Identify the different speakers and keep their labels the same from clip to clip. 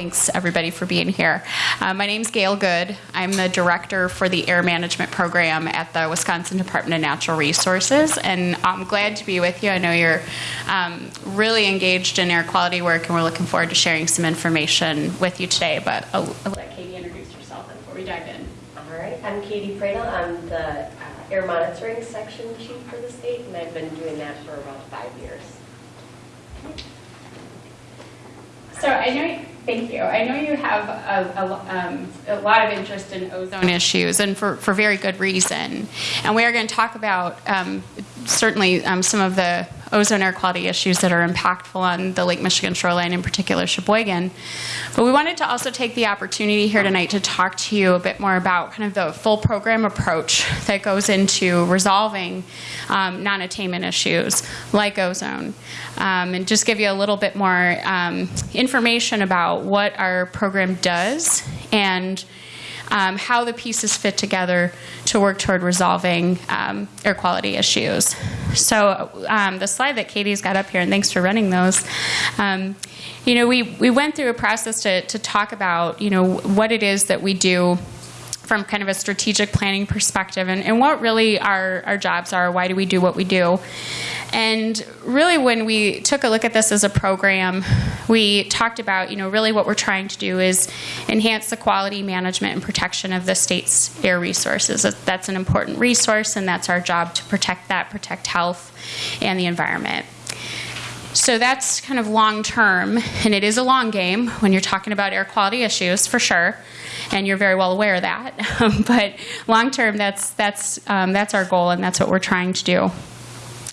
Speaker 1: Thanks, everybody, for being here. Uh, my name's Gail Good. I'm the director for the Air Management Program at the Wisconsin Department of Natural Resources, and I'm glad to be with you. I know you're um, really engaged in air quality work, and we're looking forward to sharing some information with you today. But I'll, I'll let Katie introduce herself before we dive in.
Speaker 2: All right, I'm Katie Pradel. I'm the uh, air monitoring section chief for the state, and I've been doing that for about five years.
Speaker 1: So I know, thank you. I know you have a, a, um, a lot of interest in ozone issues, and for, for very good reason. And we are going to talk about um, certainly um, some of the ozone air quality issues that are impactful on the Lake Michigan shoreline, in particular Sheboygan. But we wanted to also take the opportunity here tonight to talk to you a bit more about kind of the full program approach that goes into resolving um, non-attainment issues like ozone, um, and just give you a little bit more um, information about what our program does and um, how the pieces fit together to work toward resolving um, air quality issues. So um, the slide that Katie's got up here, and thanks for running those. You know, we, we went through a process to, to talk about, you know, what it is that we do from kind of a strategic planning perspective and, and what really our, our jobs are, why do we do what we do. And really when we took a look at this as a program, we talked about, you know, really what we're trying to do is enhance the quality management and protection of the state's air resources. That's an important resource and that's our job to protect that, protect health and the environment. So that's kind of long term, and it is a long game when you're talking about air quality issues, for sure, and you're very well aware of that. but long term, that's that's um, that's our goal, and that's what we're trying to do.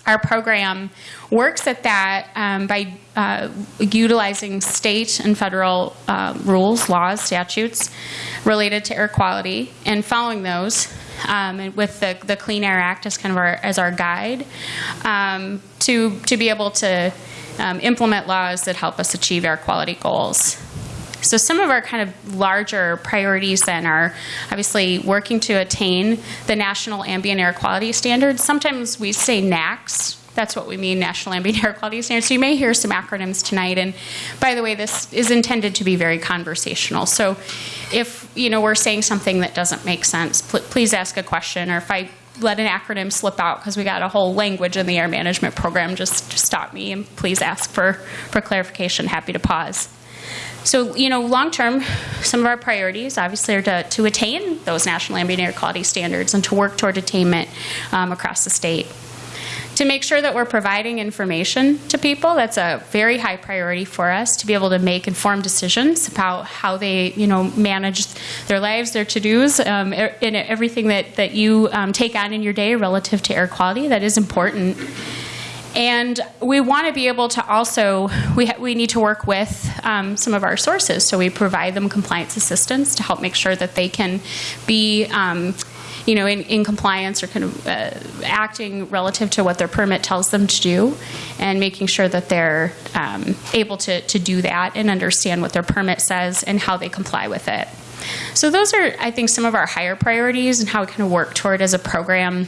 Speaker 1: Our program works at that um, by uh, utilizing state and federal uh, rules, laws, statutes related to air quality, and following those um, with the, the Clean Air Act as kind of our, as our guide um, to, to be able to um, implement laws that help us achieve air quality goals. So some of our kind of larger priorities then are obviously working to attain the National Ambient Air Quality Standards. Sometimes we say NAAQS, that's what we mean, National Ambient Air Quality Standards. So you may hear some acronyms tonight. And by the way, this is intended to be very conversational. So if you know we're saying something that doesn't make sense, pl please ask a question. Or if I let an acronym slip out because we got a whole language in the air management program, just stop me and please ask for, for clarification. Happy to pause. So, you know, long term, some of our priorities obviously are to, to attain those national ambient air quality standards and to work toward attainment um, across the state to make sure that we're providing information to people. That's a very high priority for us to be able to make informed decisions about how they, you know, manage their lives, their to-dos, um, in everything that, that you um, take on in your day relative to air quality. That is important. And we want to be able to also, we, we need to work with um, some of our sources. So we provide them compliance assistance to help make sure that they can be um, you know, in, in compliance or kind of uh, acting relative to what their permit tells them to do and making sure that they're um, able to, to do that and understand what their permit says and how they comply with it. So those are, I think, some of our higher priorities and how we kind of work toward as a program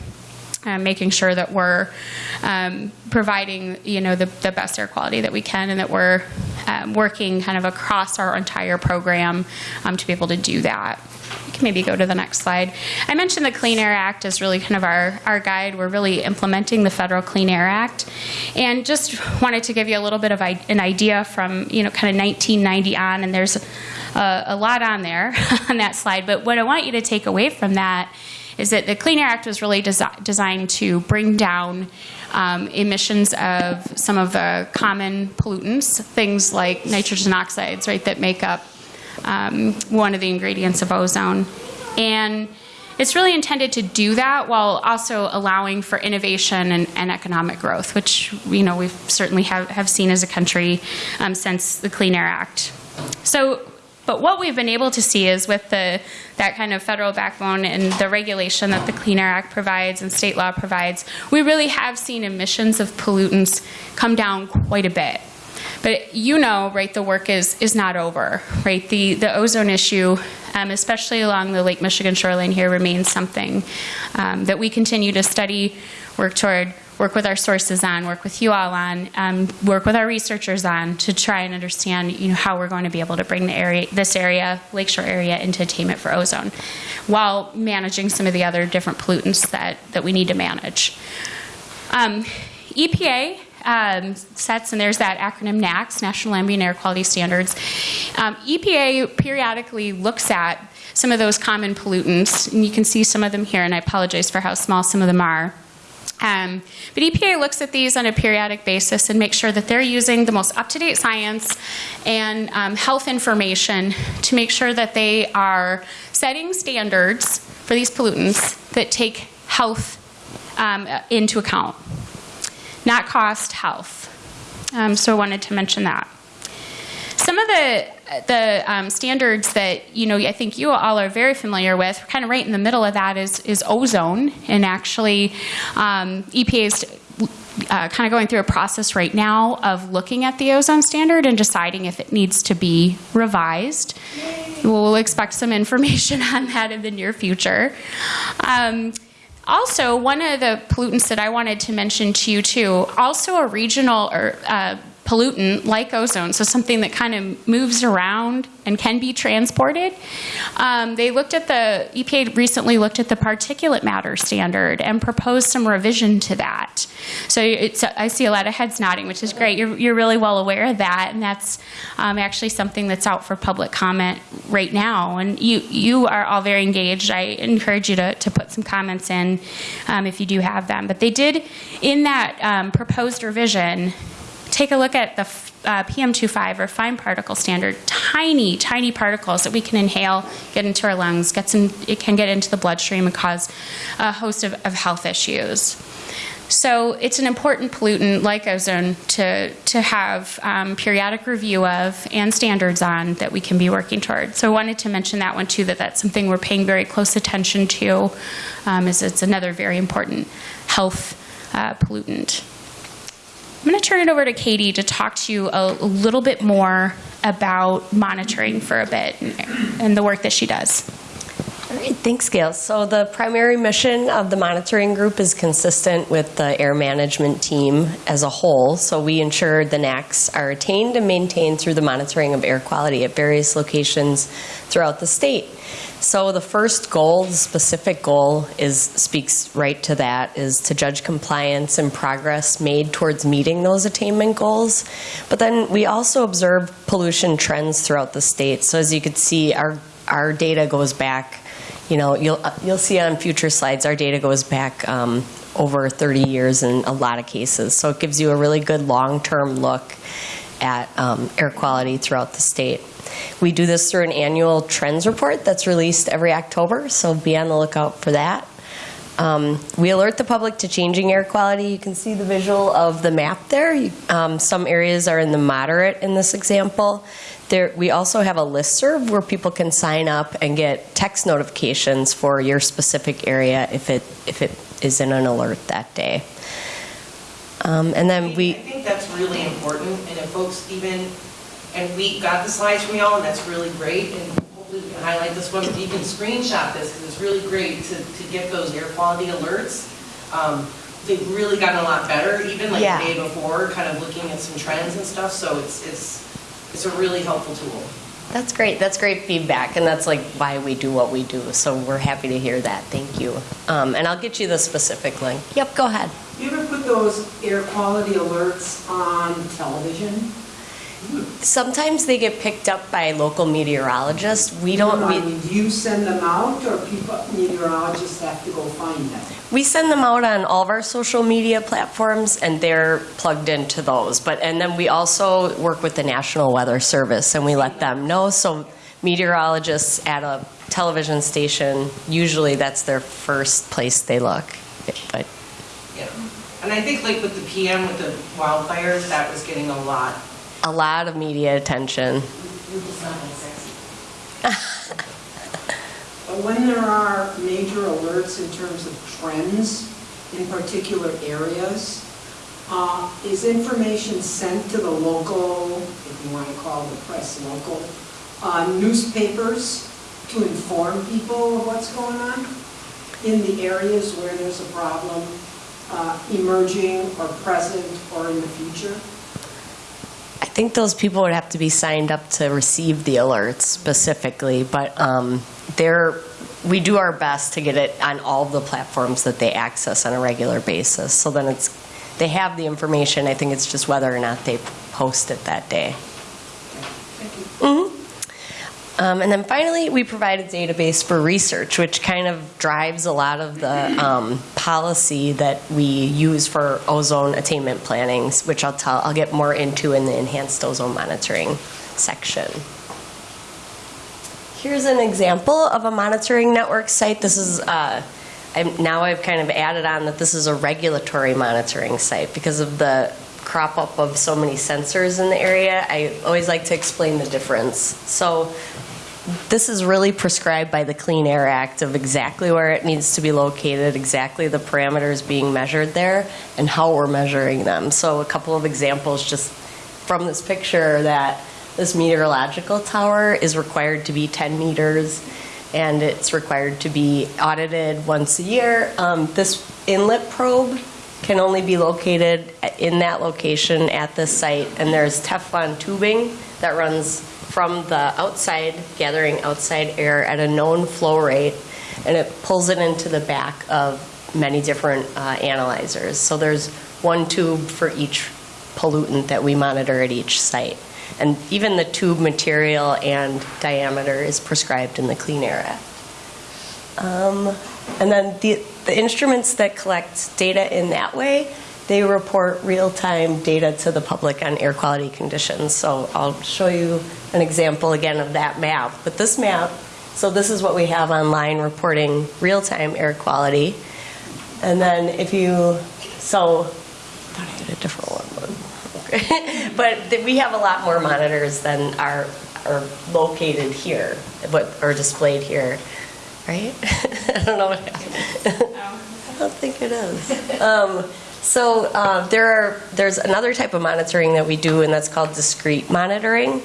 Speaker 1: uh, making sure that we're um, providing you know the, the, best air quality that we can and that we're um, working kind of across our entire program um, to be able to do that maybe go to the next slide. I mentioned the Clean Air Act is really kind of our, our guide. We're really implementing the Federal Clean Air Act. And just wanted to give you a little bit of an idea from, you know, kind of 1990 on, and there's a, a lot on there on that slide. But what I want you to take away from that is that the Clean Air Act was really desi designed to bring down um, emissions of some of the common pollutants, things like nitrogen oxides, right, that make up um, one of the ingredients of ozone. And it's really intended to do that while also allowing for innovation and, and economic growth, which you know we've certainly have, have seen as a country um, since the Clean Air Act. So, but what we've been able to see is with the that kind of federal backbone and the regulation that the Clean Air Act provides and state law provides, we really have seen emissions of pollutants come down quite a bit. But you know, right, the work is, is not over, right? The, the ozone issue um, especially along the Lake Michigan shoreline here, remains something um, that we continue to study, work toward, work with our sources on, work with you all on, um, work with our researchers on to try and understand, you know, how we're going to be able to bring the area, this area, lakeshore area, into attainment for ozone, while managing some of the other different pollutants that, that we need to manage. Um, EPA um, sets, and there's that acronym NAAQS, National Ambient Air Quality Standards. Um, EPA periodically looks at some of those common pollutants, and you can see some of them here, and I apologize for how small some of them are. Um, but EPA looks at these on a periodic basis and makes sure that they're using the most up-to-date science and um, health information to make sure that they are setting standards for these pollutants that take health um, into account, not cost, health. Um, so I wanted to mention that. Some of the the um, standards that you know I think you all are very familiar with, kind of right in the middle of that is is ozone, and actually um, EPA is uh, kind of going through a process right now of looking at the ozone standard and deciding if it needs to be revised. We'll expect some information on that in the near future. Um, also, one of the pollutants that I wanted to mention to you too, also a regional or uh, pollutant like ozone, so something that kind of moves around and can be transported. Um, they looked at the, EPA recently looked at the particulate matter standard and proposed some revision to that. So I see a lot of heads nodding, which is great. You're, you're really well aware of that, and that's um, actually something that's out for public comment right now. And you, you are all very engaged. I encourage you to, to put some comments in um, if you do have them. But they did, in that um, proposed revision, take a look at the uh, PM25 or fine particle standard, tiny, tiny particles that we can inhale, get into our lungs, gets in, it can get into the bloodstream and cause a host of, of health issues. So it's an important pollutant like ozone to, to have um, periodic review of and standards on that we can be working toward. So I wanted to mention that one too, that that's something we're paying very close attention to, um, is it's another very important health uh, pollutant. I'm going to turn it over to Katie to talk to you a, little bit more about monitoring for a bit and the work that she does.
Speaker 2: All right, thanks, Gail. So the primary mission of the monitoring group is consistent with the air management team as a whole. So we ensure the NAAQS are attained and maintained through the monitoring of air quality at various locations throughout the state. So the first goal, the specific goal, is speaks right to that, is to judge compliance and progress made towards meeting those attainment goals. But then we also observe pollution trends throughout the state. So as you can see, our our data goes back. You know, you'll you'll see on future slides, our data goes back um, over 30 years in a lot of cases. So it gives you a really good long-term look at um, air quality throughout the state. We do this through an annual trends report that's released every October, so be on the lookout for that. Um, we alert the public to changing air quality. You can see the visual of the map there. Um, some areas are in the moderate in this example. There, we also have a listserv where people can sign up and get text notifications for your specific area if it if it is in an alert that day. Um, and then we.
Speaker 3: I think that's really important, and if folks even, and we got the slides from y'all, and that's really great, and hopefully we can highlight this one, but you can screenshot this, because it's really great to, to get those air quality alerts. Um, They've really gotten a lot better, even like
Speaker 2: Yeah.
Speaker 3: the day before, kind of looking at some trends and stuff, so it's, it's, it's a really helpful tool.
Speaker 2: That's great. That's great feedback, and that's like why we do what we do. So we're happy to hear that. Thank you. Um, and I'll get you the specific link. Yep, go ahead.
Speaker 4: You ever put those air quality alerts on television?
Speaker 2: Sometimes they get picked up by local meteorologists. We don't. We,
Speaker 4: do you send them out, or people, meteorologists have to go find them?
Speaker 2: we send them out on all of our social media platforms, and they're plugged into those. But and then we also work with the National Weather Service, and we let them know. So meteorologists at a television station, usually that's their first place they look. But
Speaker 3: Yeah. And I think like with the PM, with the wildfires, that was getting a lot.
Speaker 2: A lot of media attention.
Speaker 4: When there are major alerts in terms of trends in particular areas, uh, is information sent to the local, if you want to call the press local, uh, newspapers to inform people of what's going on in the areas where there's a problem uh, emerging or present or in the future?
Speaker 2: I think those people would have to be signed up to receive the alerts specifically, but um, they're, we do our best to get it on all of the platforms that they access on a regular basis. So then it's, they have the information, I think it's just whether or not they post it that day. Mhm. Um, And then finally, we provide a database for research, which kind of drives a lot of the um, policy that we use for ozone attainment planning, which I'll tell, I'll get more into in the enhanced ozone monitoring section. Here's an example of a monitoring network site. This is, uh, now I've kind of added on that this is a regulatory monitoring site because of the crop up of so many sensors in the area. I always like to explain the difference. So this is really prescribed by the Clean Air Act of exactly where it needs to be located, exactly the parameters being measured there, and how we're measuring them. So a couple of examples just from this picture that this meteorological tower is required to be 10 meters, and it's required to be audited once a year. Um, This inlet probe can only be located in that location at this site, and there's Teflon tubing that runs from the outside, gathering outside air at a known flow rate, and it pulls it into the back of many different uh, analyzers. So there's one tube for each pollutant that we monitor at each site. And even the tube material and diameter is prescribed in the Clean Air Act. Um, And then the, the instruments that collect data in that way, they report real-time data to the public on air quality conditions. So I'll show you an example again of that map. But this map, so this is what we have online reporting real-time air quality. And then if you, so, I thought I had a different one. but- okay. But we have a lot more monitors than are, are located here, but are displayed here, right? I don't know what happened. I don't think it is. Um, So uh, there are, there's another type of monitoring that we do, and that's called discrete monitoring.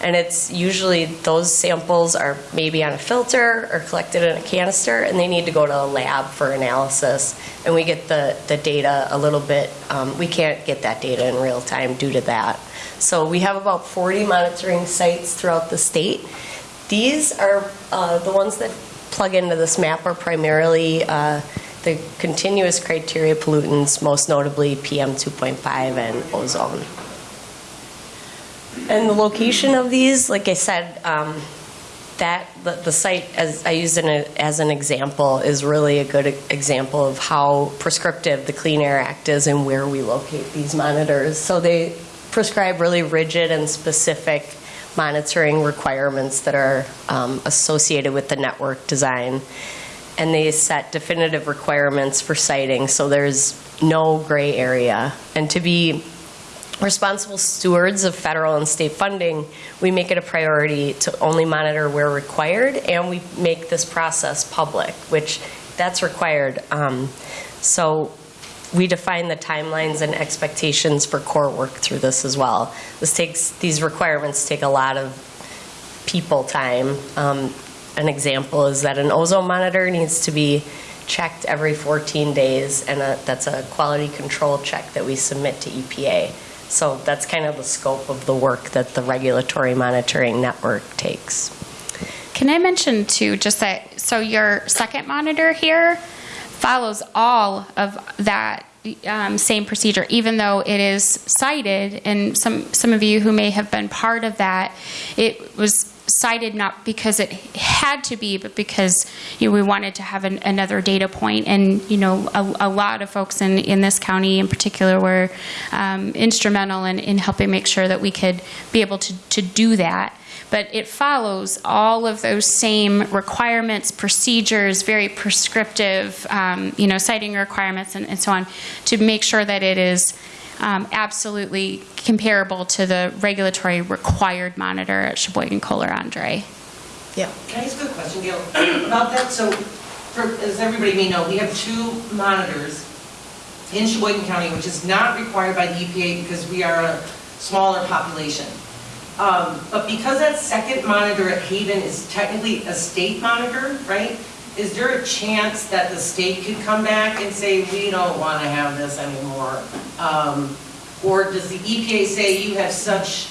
Speaker 2: And it's usually, those samples are maybe on a filter or collected in a canister, and they need to go to a lab for analysis. And we get the, the data a little bit, um, we can't get that data in real time due to that. So we have about 40 monitoring sites throughout the state. These are, uh, the ones that plug into this map are primarily uh, the continuous criteria pollutants, most notably PM 2.5 and ozone. And the location of these, like I said, um, that, the, the site, as I used it as an example, is really a good example of how prescriptive the Clean Air Act is and where we locate these monitors. So they prescribe really rigid and specific monitoring requirements that are um, associated with the network design. And they set definitive requirements for siting, so there's no gray area. And to be responsible stewards of federal and state funding, we make it a priority to only monitor where required, and we make this process public, which that's required. Um, So we define the timelines and expectations for core work through this as well. This takes, these requirements take a lot of people time. Um, An example is that an ozone monitor needs to be checked every 14 days, and a- that's a quality control check that we submit to EPA. So that's kind of the scope of the work that the regulatory monitoring network takes.
Speaker 1: Can I mention too, just that, so your second monitor here follows all of that um, same procedure, even though it is sited, and some, some of you who may have been part of that, it was sited not because it had to be, but because, you know, we wanted to have an, another data point, and, you know, a, a lot of folks in, in this county in particular were um, instrumental in, in helping make sure that we could be able to, to do that. But it follows all of those same requirements, procedures, very prescriptive, um, you know, siting requirements and, and so on, to make sure that it is um, absolutely comparable to the regulatory required monitor at Sheboygan Kohler Andrae.
Speaker 2: Yeah.
Speaker 3: Can I ask a question, Gail, about that? So, for, as everybody may know, we have two monitors in Sheboygan County, which is not required by the EPA because we are a smaller population. Um, But because that second monitor at Haven is technically a state monitor, right? Is there a chance that the state could come back and say, we don't want to have this anymore? Um, Or does the EPA say you have such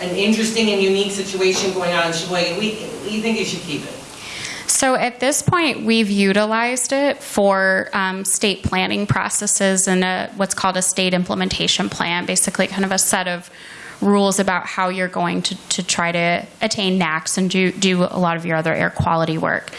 Speaker 3: an interesting and unique situation going on in Sheboygan, we, we think you should keep it?
Speaker 1: So at this point, we've utilized it for um, state planning processes and a, what's called a state implementation plan, basically kind of a set of rules about how you're going to, to try to attain NAAQS and do, do a lot of your other air quality work.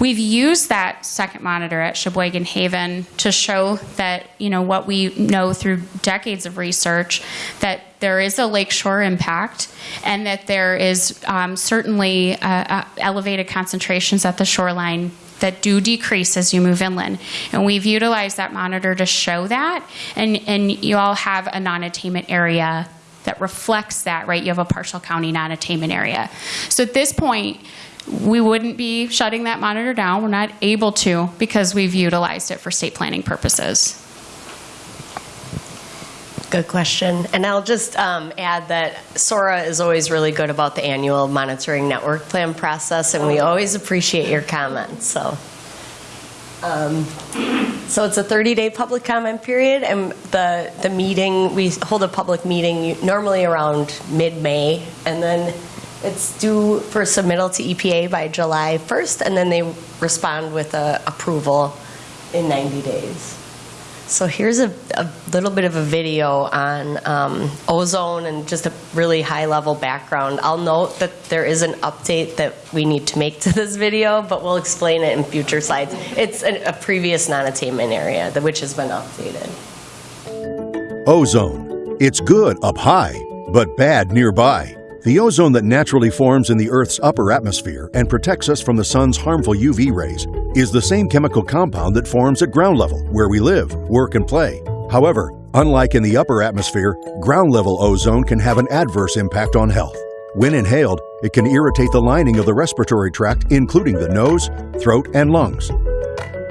Speaker 1: We've used that second monitor at Sheboygan Haven to show that, you know, what we know through decades of research, that there is a lakeshore impact and that there is um, certainly uh, uh, elevated concentrations at the shoreline that do decrease as you move inland. And we've utilized that monitor to show that. And, and you all have a non-attainment area that reflects that, right? You have a partial county non-attainment area. So at this point, we wouldn't be shutting that monitor down. We're not able to because we've utilized it for state planning purposes.
Speaker 2: Good question. And I'll just um, add that SORA is always really good about the annual monitoring network plan process, and we always appreciate your comments, so. Um, So it's a 30-day public comment period, and the, the meeting, we hold a public meeting normally around mid-May, and then it's due for submittal to EPA by July 1st, and then they respond with a approval in 90 days. So here's a, a little bit of a video on um, ozone and just a really high-level background. I'll note that there is an update that we need to make to this video, but we'll explain it in future slides. It's a, a previous non-attainment area, which has been updated.
Speaker 5: Ozone. It's good up high, but bad nearby. The ozone that naturally forms in the Earth's upper atmosphere and protects us from the sun's harmful UV rays is the same chemical compound that forms at ground level, where we live, work, and play. However, unlike in the upper atmosphere, ground level ozone can have an adverse impact on health. When inhaled, it can irritate the lining of the respiratory tract, including the nose, throat, and lungs.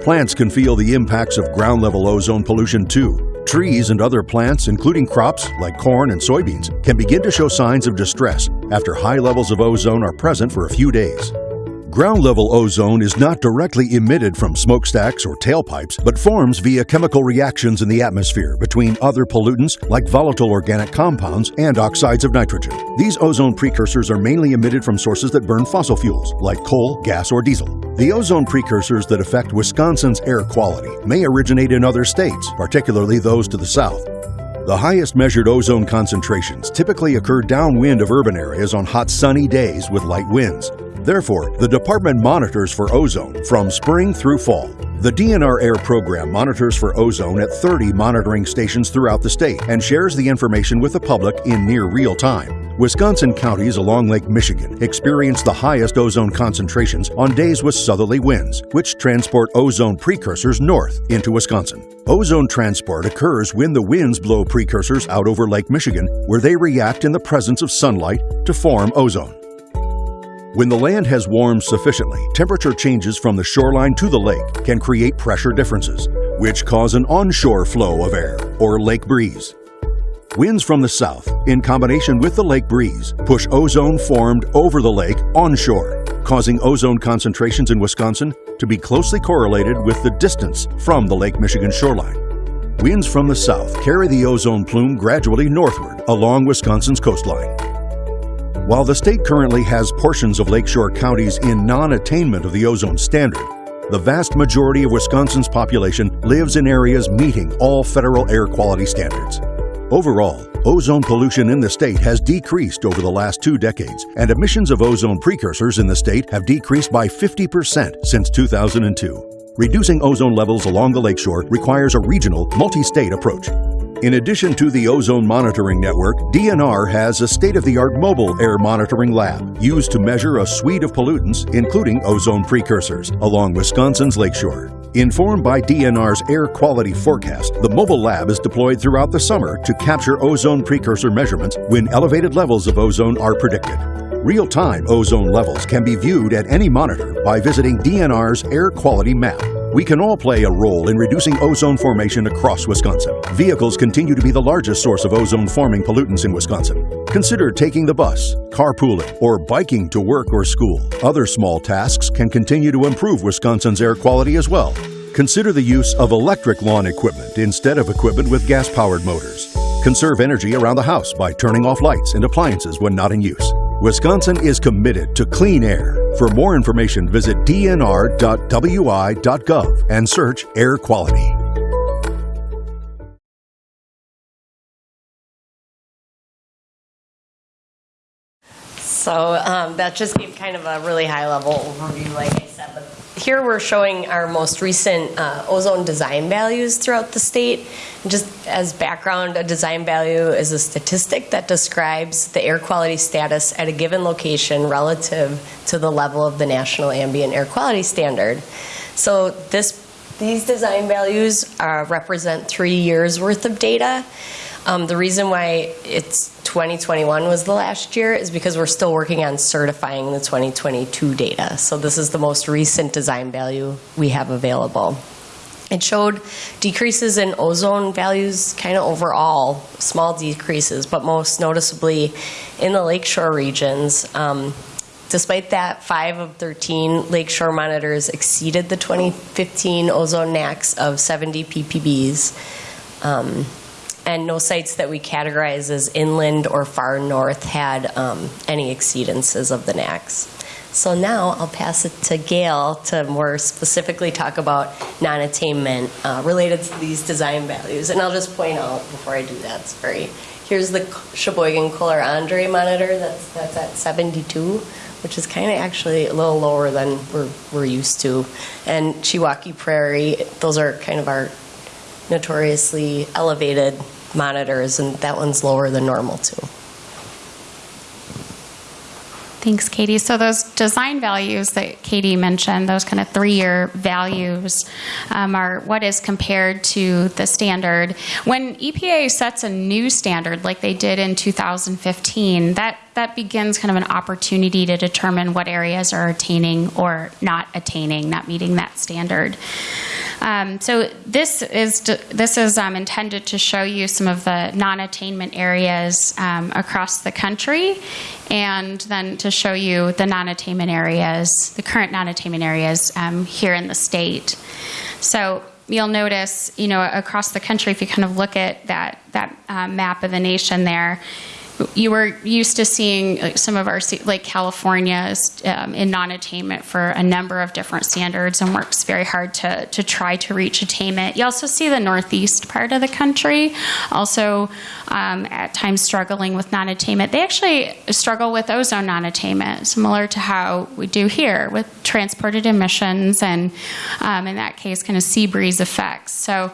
Speaker 5: Plants can feel the impacts of ground level ozone pollution too. Trees and other plants, including crops like corn and soybeans, can begin to show signs of distress after high levels of ozone are present for a few days. Ground level ozone is not directly emitted from smokestacks or tailpipes, but forms via chemical reactions in the atmosphere between other pollutants like volatile organic compounds and oxides of nitrogen. These ozone precursors are mainly emitted from sources that burn fossil fuels like coal, gas, or diesel. The ozone precursors that affect Wisconsin's air quality may originate in other states, particularly those to the south. The highest measured ozone concentrations typically occur downwind of urban areas on hot sunny days with light winds. Therefore, the department monitors for ozone from spring through fall. The DNR Air program monitors for ozone at 30 monitoring stations throughout the state and shares the information with the public in near real time. Wisconsin counties along Lake Michigan experience the highest ozone concentrations on days with southerly winds, which transport ozone precursors north into Wisconsin. Ozone transport occurs when the winds blow precursors out over Lake Michigan, where they react in the presence of sunlight to form ozone. When the land has warmed sufficiently, temperature changes from the shoreline to the lake can create pressure differences, which cause an onshore flow of air, or lake breeze. Winds from the south, in combination with the lake breeze, push ozone formed over the lake onshore, causing ozone concentrations in Wisconsin to be closely correlated with the distance from the Lake Michigan shoreline. Winds from the south carry the ozone plume gradually northward along Wisconsin's coastline. While the state currently has portions of lakeshore counties in non attainment of the ozone standard, the vast majority of Wisconsin's population lives in areas meeting all federal air quality standards. Overall, ozone pollution in the state has decreased over the last two decades, and emissions of ozone precursors in the state have decreased by 50% since 2002. Reducing ozone levels along the lakeshore requires a regional, multi state approach. In addition to the ozone monitoring network, DNR has a state of the art mobile air monitoring lab used to measure a suite of pollutants, including ozone precursors, along Wisconsin's lakeshore. Informed by DNR's air quality forecast, the mobile lab is deployed throughout the summer to capture ozone precursor measurements when elevated levels of ozone are predicted. Real time ozone levels can be viewed at any monitor by visiting DNR's air quality map. We can all play a role in reducing ozone formation across Wisconsin. Vehicles continue to be the largest source of ozone forming pollutants in Wisconsin. Consider taking the bus, carpooling, or biking to work or school. Other small tasks can continue to improve Wisconsin's air quality as well. Consider the use of electric lawn equipment instead of equipment with gas powered motors. Conserve energy around the house by turning off lights and appliances when not in use. Wisconsin is committed to clean air. For more information, visit dnr.wi.gov and search air quality.
Speaker 2: So um, that just gave kind of a really high-level overview, like I said. But here we're showing our most recent uh, ozone design values throughout the state. And just as background, a design value is a statistic that describes the air quality status at a given location relative to the level of the national ambient air quality standard. So this, these design values uh, represent three years' worth of data. Um, the reason why it's 2021 was the last year is because we're still working on certifying the 2022 data. So this is the most recent design value we have available. It showed decreases in ozone values kind of overall, small decreases, but most noticeably in the lakeshore regions. Um, Despite that, five of 13 lakeshore monitors exceeded the 2015 ozone NAAQS of 70 ppbs. Um, and no sites that we categorize as inland or far north had um, any exceedances of the NAAQS. So now I'll pass it to Gail to more specifically talk about non-attainment uh, related to these design values. And I'll just point out before I do that, sorry. Here's the Sheboygan Kohler Andrae monitor that's, that's at 72, which is kind of actually a little lower than we're, we're used to. And Chiwaukee Prairie, those are kind of our notoriously elevated monitors, and that one's lower than normal too.
Speaker 1: Thanks, Katie. So those design values that Katie mentioned, those kind of three-year values, um, are what is compared to the standard. When EPA sets a new standard, like they did in 2015, that that begins kind of an opportunity to determine what areas are attaining or not attaining, not meeting that standard. Um, so this is this is um, intended to show you some of the non-attainment areas um, across the country, and then to show you the non-attainment areas, the current non-attainment areas um, here in the state. So you'll notice, you know, across the country, if you kind of look at that that uh, map of the nation there you were used to seeing some of our like California is um, in non-attainment for a number of different standards and works very hard to to try to reach attainment. You also see the northeast part of the country also um, at times struggling with non-attainment. They actually struggle with ozone non-attainment, similar to how we do here with transported emissions and um, in that case, kind of sea breeze effects. So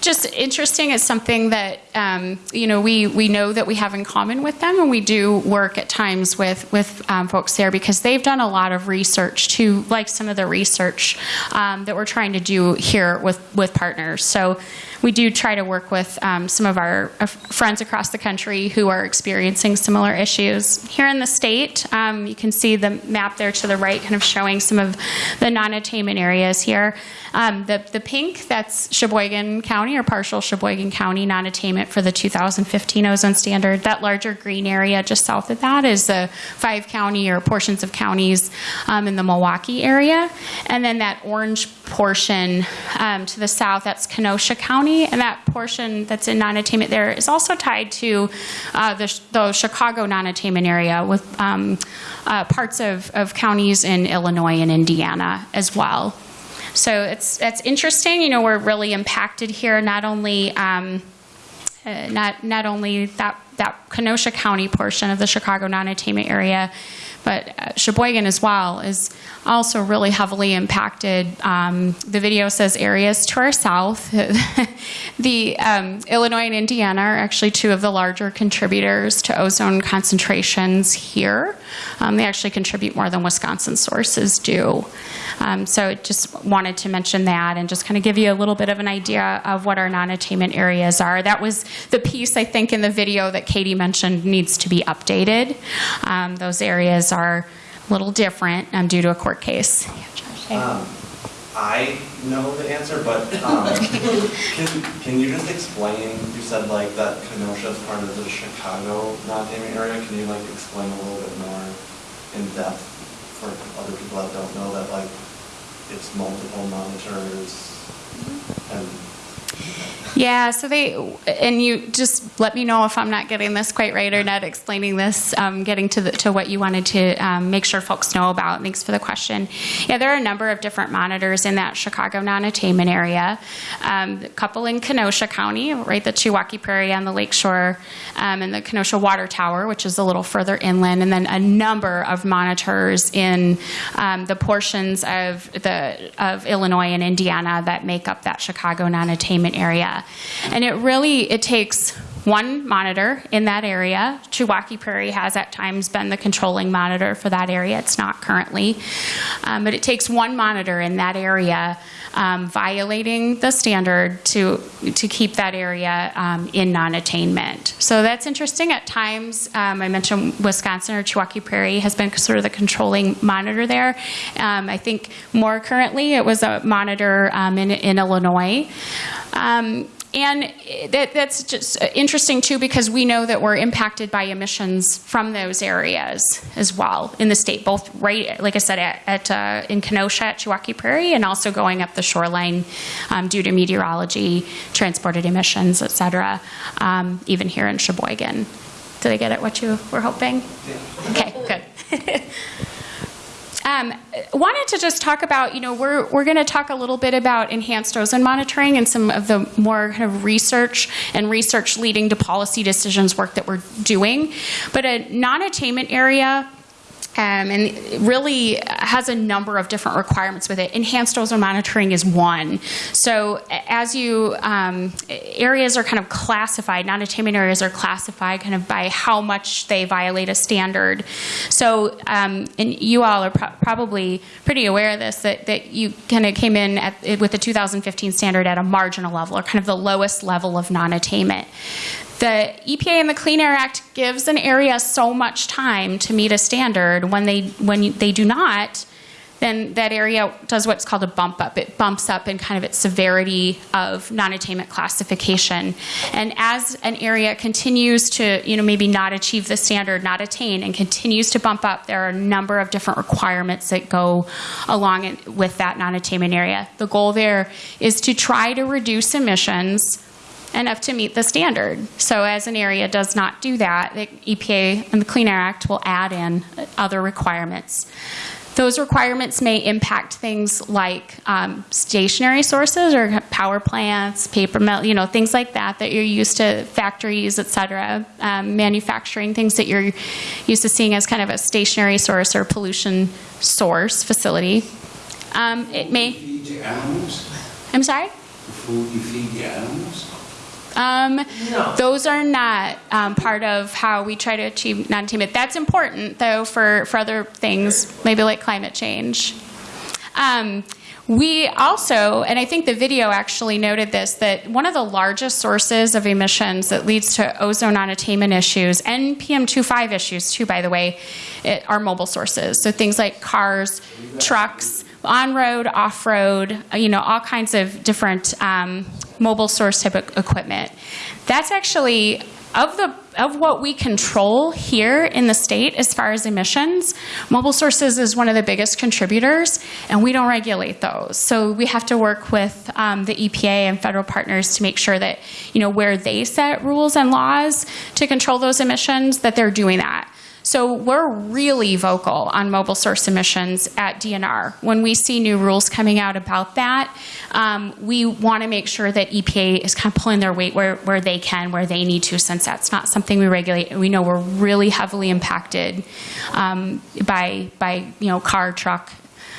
Speaker 1: just interesting. It's something that um, you know we we know that we have in common with them, and we do work at times with with um, folks there because they've done a lot of research too, like some of the research um, that we're trying to do here with with partners. So we do try to work with um, some of our uh, friends across the country who are experiencing similar issues. Here in the state, um, you can see the map there to the right, kind of showing some of the non-attainment areas here. Um, the, the pink, that's Sheboygan County or partial Sheboygan County non-attainment for the 2015 ozone standard. That larger green area just south of that is the five county or portions of counties um, in the Milwaukee area. And then that orange portion um, to the south, that's Kenosha County. And that portion that's in non-attainment there is also tied to uh, the, the, Chicago non-attainment area with um, uh, parts of, of counties in Illinois and Indiana as well. So it's it's interesting. You know, we're really impacted here. Not only um, uh, not not only that that Kenosha County portion of the Chicago non-attainment area, but uh, Sheboygan as well is also really heavily impacted. Um, the video says areas to our south. the um, Illinois and Indiana are actually two of the larger contributors to ozone concentrations here. Um, they actually contribute more than Wisconsin sources do. Um, so just wanted to mention that and just kind of give you a little bit of an idea of what our non-attainment areas are. That was the piece I think in the video that Katie mentioned needs to be updated. Um, those areas are a little different um, due to a court case.
Speaker 6: Um, I know the answer, but um, can, can you just explain, you said like that Kenosha is part of the Chicago non-taming area, can you like explain a little bit more in depth for other people that don't know that like it's multiple monitors and
Speaker 1: Yeah, so they, and you just let me know if I'm not getting this quite right or not explaining this, um, getting to, the, to what you wanted to um, make sure folks know about. Thanks for the question. Yeah, there are a number of different monitors in that Chicago non-attainment area. Um, a couple in Kenosha County, right, the Chiwaukee Prairie on the lakeshore, um, and the Kenosha Water Tower, which is a little further inland, and then a number of monitors in um, the portions of the of Illinois and Indiana that make up that Chicago area. And it really it takes one monitor in that area. Chiwaukee Prairie has at times been the controlling monitor for that area. It's not currently, um, but it takes one monitor in that area um, violating the standard to to keep that area um, in non-attainment. So that's interesting. At times, um, I mentioned Wisconsin or Chiwaukee Prairie has been sort of the controlling monitor there. Um, I think more currently, it was a monitor um, in, in Illinois. Um, and that, that's just interesting too because we know that we're impacted by emissions from those areas as well in the state, both right, like I said, at, at uh, in Kenosha at Chiwaukee Prairie, and also going up the shoreline um, due to meteorology, transported emissions, et cetera, um, even here in Sheboygan. Did I get at what you were hoping? Okay, good. Um, wanted to just talk about, you know, we're, we're going to talk a little bit about enhanced ozone monitoring and some of the more kind of research and research leading to policy decisions work that we're doing. But a non-attainment area um, and really has a number of different requirements with it. Enhanced ozone monitoring is one. So as you um, areas are kind of classified, non-attainment areas are classified kind of by how much they violate a standard. So um, and you all are pro- probably pretty aware of this that, that you kind of came in at, with the 2015 standard at a marginal level or kind of the lowest level of non-attainment. The EPA and the Clean Air Act gives an area so much time to meet a standard. When they when you, they do not, then that area does what's called a bump up. It bumps up in kind of its severity of non-attainment classification. And as an area continues to, you know, maybe not achieve the standard, not attain, and continues to bump up, there are a number of different requirements that go along with that non-attainment area. The goal there is to try to reduce emissions enough to meet the standard. So as an area does not do that, the EPA and the Clean Air Act will add in other requirements. Those requirements may impact things like um, stationary sources or power plants, paper mill, you know, things like that that you're used to, factories, et cetera, um, manufacturing, things that you're used to seeing as kind of a stationary source or pollution source facility. Um, it may.
Speaker 7: Feed the animals?
Speaker 1: I'm sorry?
Speaker 7: The food you feed the animals?
Speaker 1: Um,
Speaker 3: No.
Speaker 1: Those are not um, part of how we try to achieve non-attainment. That's important, though, for, for other things, maybe like climate change. Um, we also, and I think the video actually noted this, that one of the largest sources of emissions that leads to ozone non-attainment issues and PM2.5 issues, too, by the way, it, are mobile sources. So things like cars, trucks, on-road, off-road, you know, all kinds of different um, mobile source type of equipment. That's actually of the of what we control here in the state as far as emissions. Mobile sources is one of the biggest contributors, and we don't regulate those. So we have to work with um, the EPA and federal partners to make sure that you know where they set rules and laws to control those emissions, that they're doing that. So we're really vocal on mobile source emissions at DNR. When we see new rules coming out about that, um, we want to make sure that EPA is kind of pulling their weight where, where they can, where they need to, since that's not something we regulate. We know we're really heavily impacted um, by, by, you know, car, truck,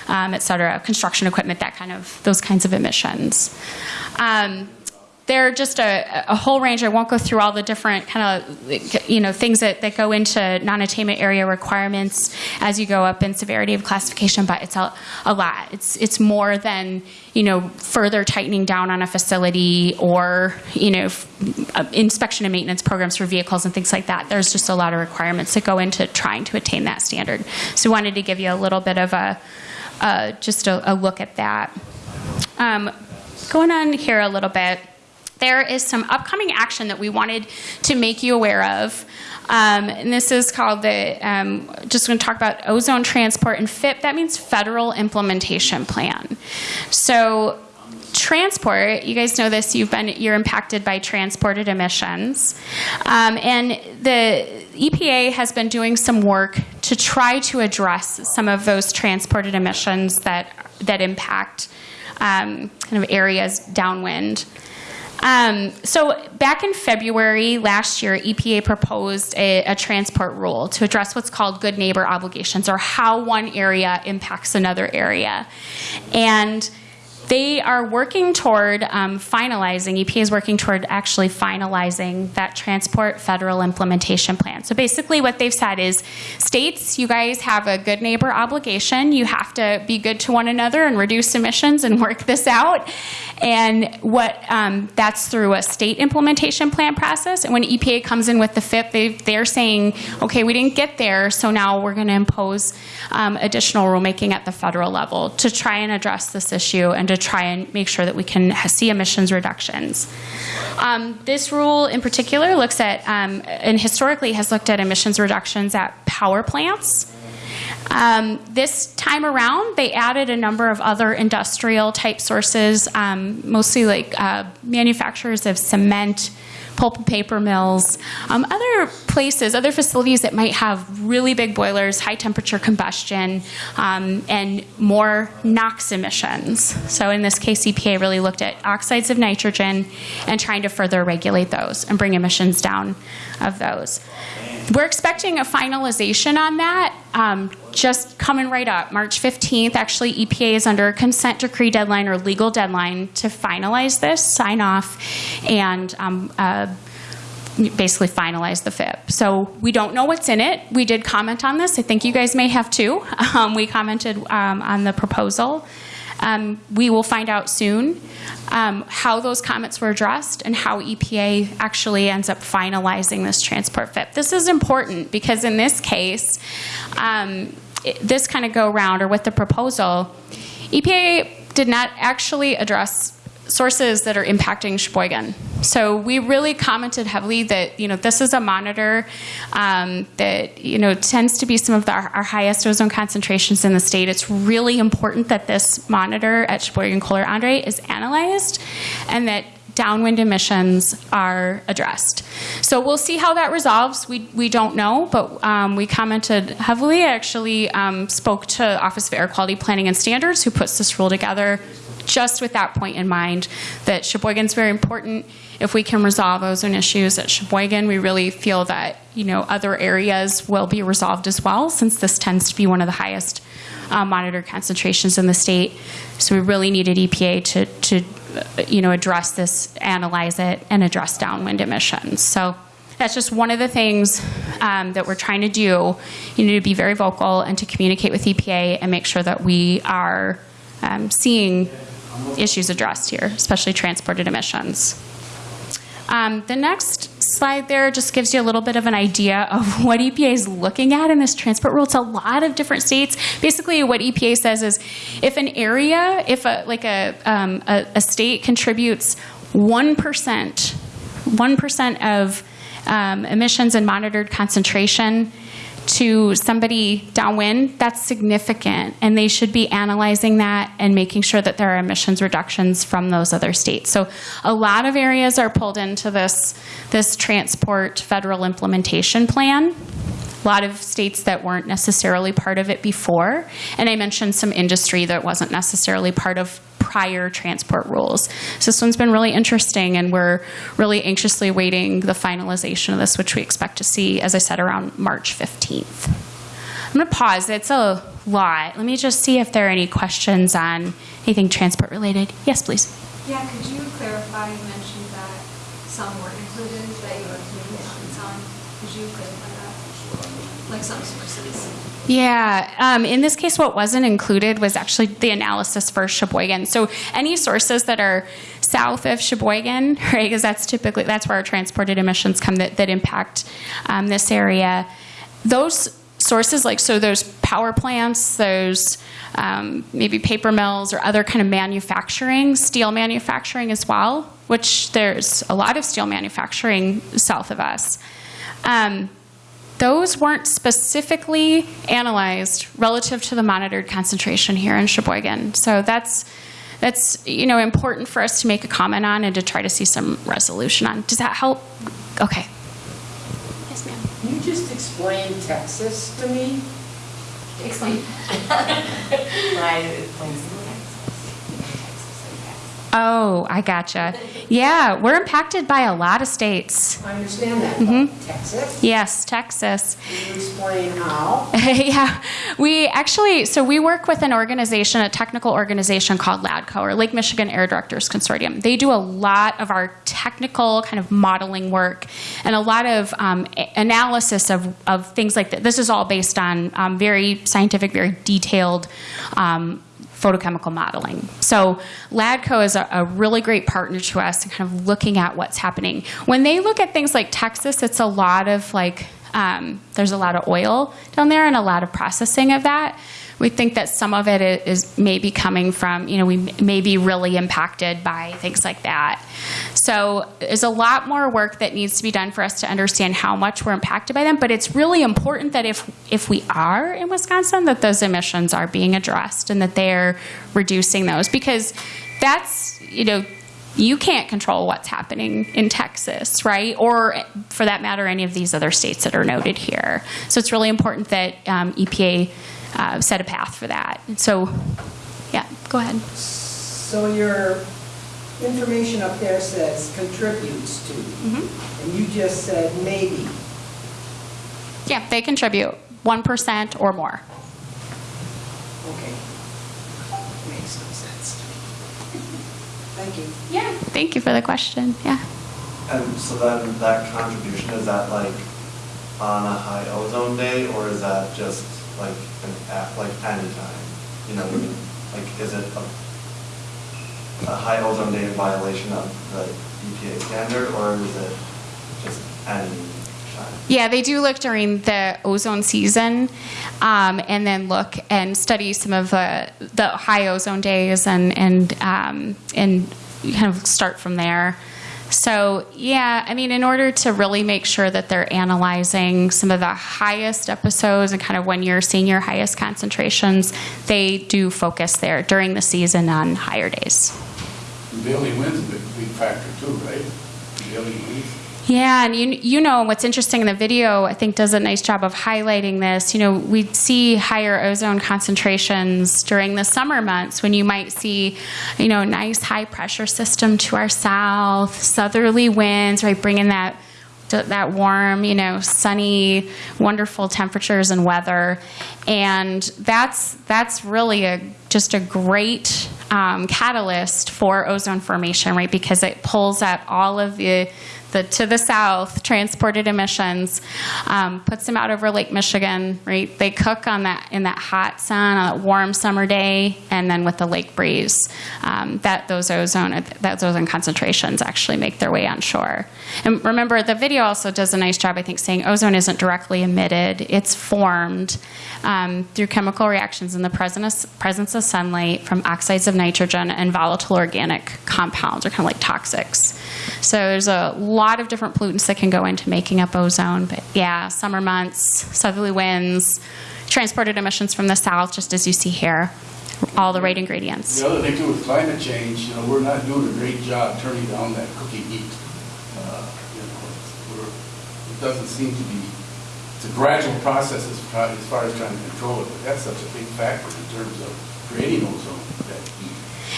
Speaker 1: um, et cetera, construction equipment, that kind of, those kinds of emissions. Um, there are just a, a whole range. I won't go through all the different kind of, you know, things that, that go into non-attainment area requirements as you go up in severity of classification, but it's a, a lot. It's, it's more than, you know, further tightening down on a facility or, you know, uh, inspection and maintenance programs for vehicles and things like that. There's just a lot of requirements that go into trying to attain that standard. So we wanted to give you a little bit of a, uh, just a, a look at that. um, going on here a little bit, there is some upcoming action that we wanted to make you aware of. Um, and this is called the, um, just going to talk about ozone transport and FIP. That means Federal Implementation Plan. So transport, you guys know this, you've been, you're impacted by transported emissions. Um, and the EPA has been doing some work to try to address some of those transported emissions that, that impact um, kind of areas downwind. Um, so back in February last year, EPA proposed a, a transport rule to address what's called good neighbor obligations, or how one area impacts another area, and they are working toward um, finalizing. EPA is working toward actually finalizing that transport federal implementation plan. So basically, what they've said is, states, you guys have a good neighbor obligation. You have to be good to one another and reduce emissions and work this out. And what um, that's through a state implementation plan process. And when EPA comes in with the FIP, they, they're saying, okay, we didn't get there, so now we're going to impose um, additional rulemaking at the federal level to try and address this issue and to try and make sure that we can see emissions reductions. Um, this rule in particular looks at, um, and historically has looked at emissions reductions at power plants. Um, this time around, they added a number of other industrial type sources, um, mostly like uh, manufacturers of cement, pulp and paper mills, um, other places, other facilities that might have really big boilers, high temperature combustion, um, and more NOx emissions. So in this case, EPA really looked at oxides of nitrogen and trying to further regulate those and bring emissions down of those. We're expecting a finalization on that um, just coming right up. March 15th, actually, EPA is under a consent decree deadline or legal deadline to finalize this, sign off, and um, uh, basically finalize the FIP. So we don't know what's in it. We did comment on this. I think you guys may have too. Um, we commented um, on the proposal. Um, we will find out soon um, how those comments were addressed and how EPA actually ends up finalizing this transport FIP. This is important because in this case, um, it- this kind of go round or with the proposal, EPA did not actually address sources that are impacting Sheboygan. So we really commented heavily that you know this is a monitor um, that you know tends to be some of the, our, our highest ozone concentrations in the state. It's really important that this monitor at Sheboygan Kohler Andrae is analyzed, and that downwind emissions are addressed. So we'll see how that resolves. We, we don't know, but um, we commented heavily. I actually um, spoke to Office of Air Quality Planning and Standards, who puts this rule together, just with that point in mind that Sheboygan's very important. If we can resolve ozone issues at Sheboygan, we really feel that you know other areas will be resolved as well, since this tends to be one of the highest uh, monitored concentrations in the state. So we really needed EPA to, to uh, you know, address this, analyze it, and address downwind emissions. So that's just one of the things um, that we're trying to do. You need to be very vocal and to communicate with EPA and make sure that we are um, seeing issues addressed here, especially transported emissions. Um, the next slide there just gives you a little bit of an idea of what EPA is looking at in this transport rule. It's a lot of different states. Basically, what EPA says is, if an area, if a like a um, a, a state contributes one percent, one percent of um, emissions and monitored concentration to somebody downwind, that's significant. And they should be analyzing that and making sure that there are emissions reductions from those other states. So a lot of areas are pulled into this, this transport federal implementation plan. A lot of states that weren't necessarily part of it before. And I mentioned some industry that wasn't necessarily part of prior transport rules. So this one's been really interesting, and we're really anxiously waiting the finalization of this, which we expect to see, as I said, around March 15th. I'm going to pause. It's a lot. Let me just see if there are any questions on anything transport related. Yes, please.
Speaker 8: Yeah, could you clarify, you mentioned that some were included, that you were including on. Could you clarify that? Like some?
Speaker 1: Yeah, um, in this case, what wasn't included was actually the analysis for Sheboygan. So any sources that are south of Sheboygan, right, because that's typically, that's where our transported emissions come that, that impact um, this area, those sources, like so those power plants, those um, maybe paper mills or other kind of manufacturing, steel manufacturing as well, which there's a lot of steel manufacturing south of us. Those weren't specifically analyzed relative to the monitored concentration here in Sheboygan. So that's that's you know important for us to make a comment on and to try to see some resolution on. Does that help? Okay. Yes, ma'am.
Speaker 4: Can you just explain Texas to me?
Speaker 1: Explain.
Speaker 3: Right, it plays
Speaker 1: Oh, I gotcha. Yeah, we're impacted by a lot of states.
Speaker 4: I understand that,
Speaker 1: Mm-hmm.
Speaker 4: Texas?
Speaker 1: Yes, Texas.
Speaker 4: Can you explain how?
Speaker 1: yeah, we actually, so we work with an organization, a technical organization called LADCO, or Lake Michigan Air Directors Consortium. They do a lot of our technical kind of modeling work and a lot of um, analysis of, of things like that. This is all based on um, very scientific, very detailed um, photochemical modeling. So LADCO is a, a really great partner to us in kind of looking at what's happening. When they look at things like Texas, it's a lot of like, um, there's a lot of oil down there and a lot of processing of that. We think that some of it is maybe coming from, you know, we may be really impacted by things like that. So there's a lot more work that needs to be done for us to understand how much we're impacted by them. But it's really important that if if we are in Wisconsin, that those emissions are being addressed and that they're reducing those because that's you know you can't control what's happening in Texas, right? Or for that matter, any of these other states that are noted here. So it's really important that um, EPA uh, set a path for that. So, yeah, go ahead.
Speaker 4: So your information up there says contributes to,
Speaker 1: Mm-hmm.
Speaker 4: and you just said maybe.
Speaker 1: Yeah, they contribute 1% or more.
Speaker 4: Okay. Makes no sense. Thank you.
Speaker 1: Yeah. Thank you for the question. Yeah.
Speaker 6: And so then that contribution, is that like on a high ozone day or is that just like an, a- like anytime? You know, like is it a, a high ozone day violation of the EPA standard or is it just any time?
Speaker 1: Yeah, they do look during the ozone season, um, and then look and study some of the the high ozone days, and and um, and kind of start from there. So yeah, I mean, in order to really make sure that they're analyzing some of the highest episodes and kind of when you're seeing your highest concentrations, they do focus there during the season on higher days.
Speaker 7: Prevailing wind's a big, factor too, right? Prevailing winds.
Speaker 1: Yeah, and you you know what's interesting in the video, I think does a nice job of highlighting this. You know, we see higher ozone concentrations during the summer months when you might see, you know, nice high pressure system to our south, southerly winds, right, bringing that that warm, you know, sunny, wonderful temperatures and weather, and that's that's really a just a great um, catalyst for ozone formation, right? Because it pulls up all of the the to the south transported emissions, um, puts them out over Lake Michigan, right? They cook on that in that hot sun on that warm summer day, and then with the lake breeze, um, that those ozone that ozone concentrations actually make their way on shore. And remember, the video also does a nice job, I think, saying ozone isn't directly emitted; it's formed um, through chemical reactions in the presence presence of sunlight from oxides of nitrogen and volatile organic compounds, or kind of like toxics. So there's a lot of different pollutants that can go into making up ozone. But yeah, summer months, southerly winds, transported emissions from the south, just as you see here, all the right ingredients.
Speaker 7: The other thing too with climate change, you know, we're not doing a great job turning down that cookie heat. Uh, You know, it doesn't seem to be, it's a gradual process as far as trying to control it, but that's such a big factor in terms of creating ozone, that.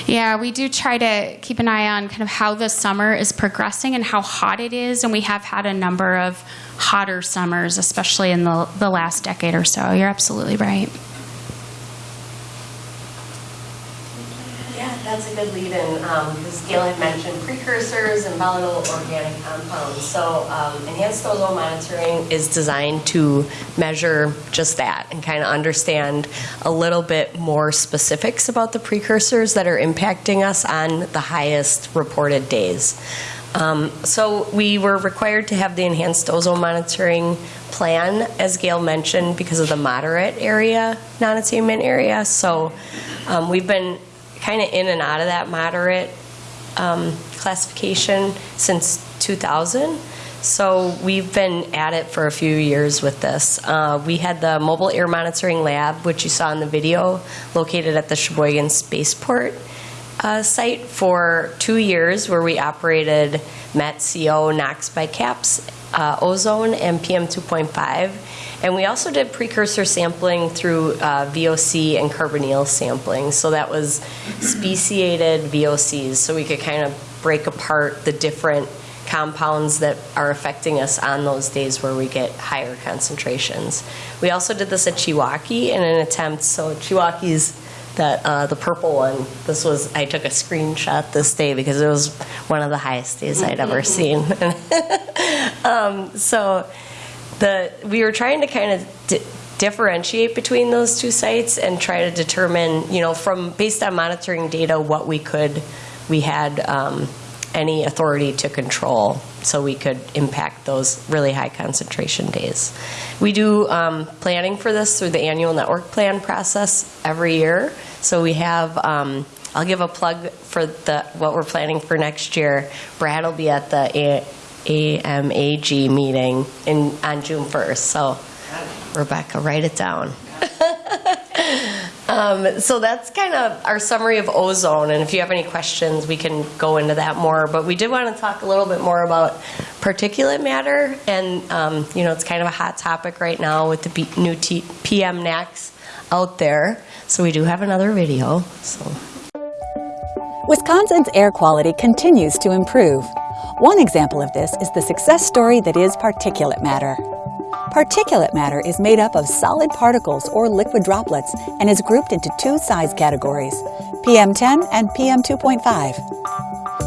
Speaker 1: Yeah, we do try to keep an eye on kind of how the summer is progressing and how hot it is, and we have had a number of hotter summers, especially in the, the last decade or so. You're absolutely right.
Speaker 2: That's a good lead-in, because Gail had mentioned precursors and volatile organic compounds. So um, enhanced ozone monitoring is designed to measure just that and kind of understand a little bit more specifics about the precursors that are impacting us on the highest reported days. Um, So we were required to have the enhanced ozone monitoring plan, as Gail mentioned, because of the moderate area, non-attainment area. So um, we've been kind of in and out of that moderate um, classification since 2000. So we've been at it for a few years with this. Uh, We had the mobile air monitoring lab, which you saw in the video, located at the Sheboygan Spaceport uh, site for two years, where we operated MET, CO, NOx by caps, uh, ozone, and PM 2.5. And we also did precursor sampling through uh, VOC and carbonyl sampling. So that was speciated VOCs, so we could kind of break apart the different compounds that are affecting us on those days where we get higher concentrations. We also did this at Chiwaukee in an attempt, so Chiwaukee's that uh, the purple one. This was I took a screenshot this day because it was one of the highest days I'd ever seen. um, so the we were trying to kind of di- differentiate between those two sites and try to determine, you know, from based on monitoring data, what we could we had um, any authority to control, so we could impact those really high concentration days. We do um, planning for this through the annual network plan process every year. So we have. Um, I'll give a plug for the what we're planning for next year. Brad will be at the AMAG meeting in on June 1st. So Rebecca, write it down. Um, so that's kind of our summary of ozone, and if you have any questions, we can go into that more. But we did want to talk a little bit more about particulate matter, and um, you know, it's kind of a hot topic right now with the new T- PM NAAQS out there. So we do have another video. So.
Speaker 9: Wisconsin's air quality continues to improve. One example of this is the success story that is particulate matter. Particulate matter is made up of solid particles or liquid droplets and is grouped into two size categories PM10 and PM2.5.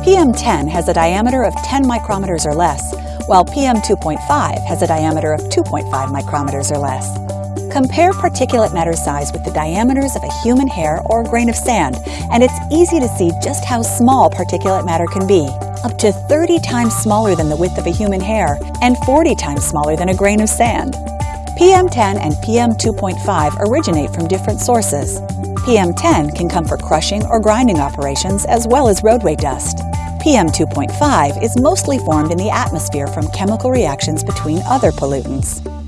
Speaker 9: PM10 has a diameter of 10 micrometers or less, while PM2.5 has a diameter of 2.5 micrometers or less. Compare particulate matter size with the diameters of a human hair or a grain of sand, and it's easy to see just how small particulate matter can be up to 30 times smaller than the width of a human hair and 40 times smaller than a grain of sand. PM10 and PM2.5 originate from different sources. PM10 can come for crushing or grinding operations as well as roadway dust. PM2.5 is mostly formed in the atmosphere from chemical reactions between other pollutants.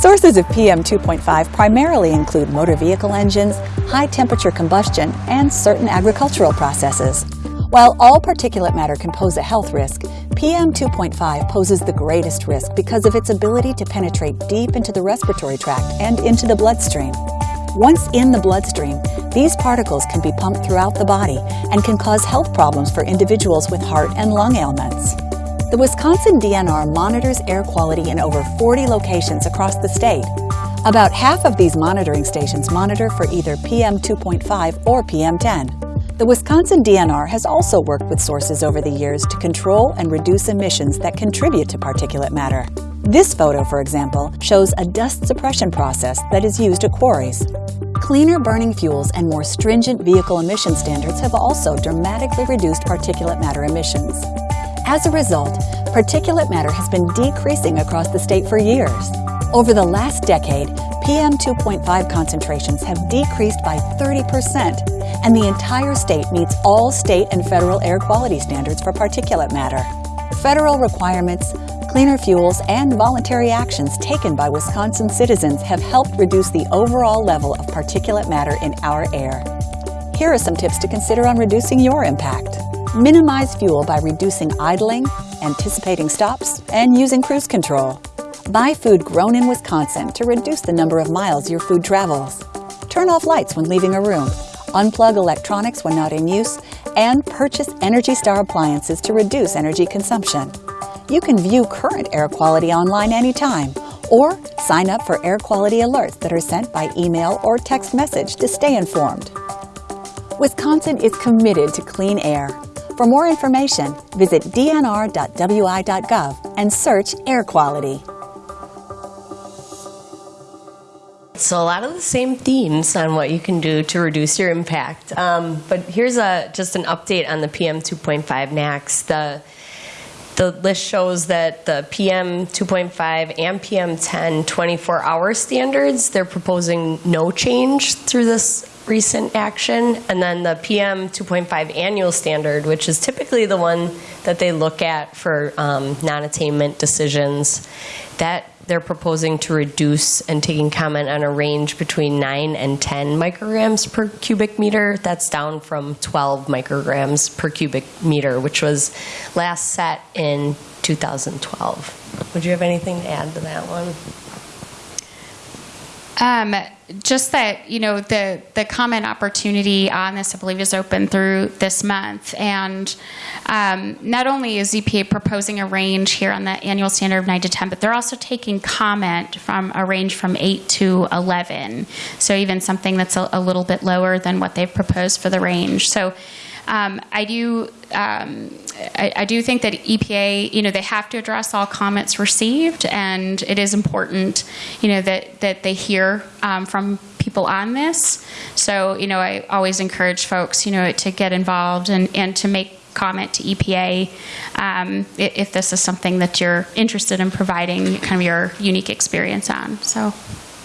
Speaker 9: Sources of PM2.5 primarily include motor vehicle engines, high temperature combustion, and certain agricultural processes. While all particulate matter can pose a health risk, PM2.5 poses the greatest risk because of its ability to penetrate deep into the respiratory tract and into the bloodstream. Once in the bloodstream, these particles can be pumped throughout the body and can cause health problems for individuals with heart and lung ailments. The Wisconsin DNR monitors air quality in over 40 locations across the state. About half of these monitoring stations monitor for either PM2.5 or PM10. The Wisconsin DNR has also worked with sources over the years to control and reduce emissions that contribute to particulate matter. This photo, for example, shows a dust suppression process that is used at quarries. Cleaner burning fuels and more stringent vehicle emission standards have also dramatically reduced particulate matter emissions. As a result, particulate matter has been decreasing across the state for years. Over the last decade, PM2.5 concentrations have decreased by 30%, and the entire state meets all state and federal air quality standards for particulate matter. Federal requirements, cleaner fuels, and voluntary actions taken by Wisconsin citizens have helped reduce the overall level of particulate matter in our air. Here are some tips to consider on reducing your impact. Minimize fuel by reducing idling, anticipating stops, and using cruise control. Buy food grown in Wisconsin to reduce the number of miles your food travels. Turn off lights when leaving a room unplug electronics when not in use, and purchase Energy Star appliances to reduce energy consumption. You can view current air quality online anytime, or sign up for air quality alerts that are sent by email or text message to stay informed. Wisconsin is committed to clean air. For more information, visit dnr.wi.gov and search air quality.
Speaker 2: So a lot of the same themes on what you can do to reduce your impact. Um, but here's a just an update on the PM 2.5 NAAQS. The the list shows that the PM 2.5 and PM 10 24-hour standards, they're proposing no change through this recent action. And then the PM 2.5 annual standard, which is typically the one that they look at for um, non-attainment decisions, that they're proposing to reduce and taking comment on a range between 9 and 10 micrograms per cubic meter. That's down from 12 micrograms per cubic meter, which was last set in 2012. Would you have anything to add to that one?
Speaker 1: Um, just that, you know, the, the comment opportunity on this, I believe, is open through this month. And um, not only is EPA proposing a range here on the annual standard of 9 to 10, but they're also taking comment from a range from 8 to 11. So even something that's a, a little bit lower than what they've proposed for the range. So um, I do um, I, I do think that EPA, you know, they have to address all comments received, and it is important, you know, that that they hear um, from people on this. So, you know, I always encourage folks, you know, to get involved and and to make comment to EPA um, i- if this is something that you're interested in providing kind of your unique experience on. So,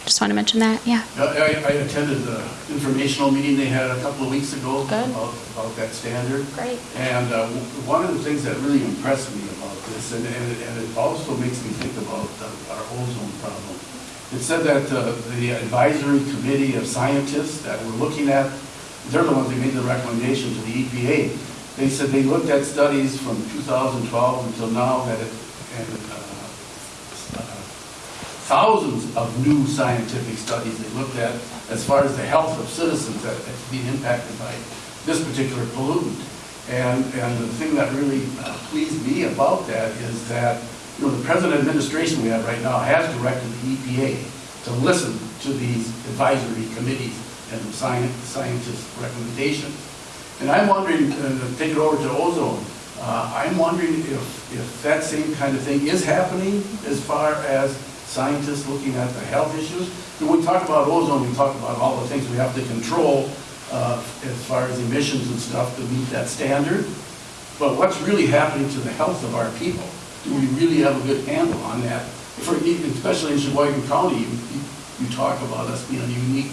Speaker 1: just want to mention that. Yeah.
Speaker 7: I, I- attended the informational meeting they had a couple of weeks ago about, about that standard.
Speaker 1: Great.
Speaker 7: And uh, one of the things that really impressed me about this, and, and it- and it also makes me think about uh, our ozone problem. It said that uh, the advisory committee of scientists that were looking at, they're the ones that made the recommendation to the EPA. They said they looked at studies from 2012 until now that it, and uh, thousands of new scientific studies they looked at as far as the health of citizens that that's being impacted by this particular pollutant. And, and the thing that really uh, pleased me about that is that, you know, the present administration we have right now has directed the EPA to listen to these advisory committees and science, scientists' recommendations. And I'm wondering, uh, take it over to ozone, uh, I'm wondering if, if that same kind of thing is happening as far as scientists looking at the health issues. When we talk about ozone, we talk about all the things we have to control uh, as far as emissions and stuff to meet that standard. But what's really happening to the health of our people? Do we really have a good handle on that? For, especially in Sheboygan County, you, you- you talk about us being a unique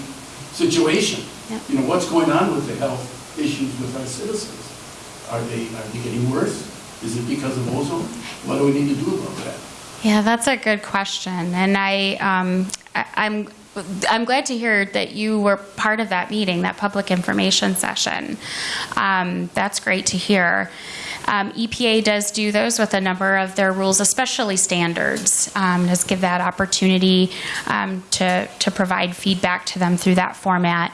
Speaker 7: situation.
Speaker 1: Yeah.
Speaker 7: You know, what's going on with the health issues with our citizens? Are they, are they getting worse? Is it because of ozone? What do we need to do about that?
Speaker 1: Yeah, that's a good question, and I, um, I, I'm. I'm glad to hear that you were part of that meeting, that public information session. Um, that's great to hear. Um, EPA does do those with a number of their rules, especially standards. Um, does give that opportunity um, to to provide feedback to them through that format.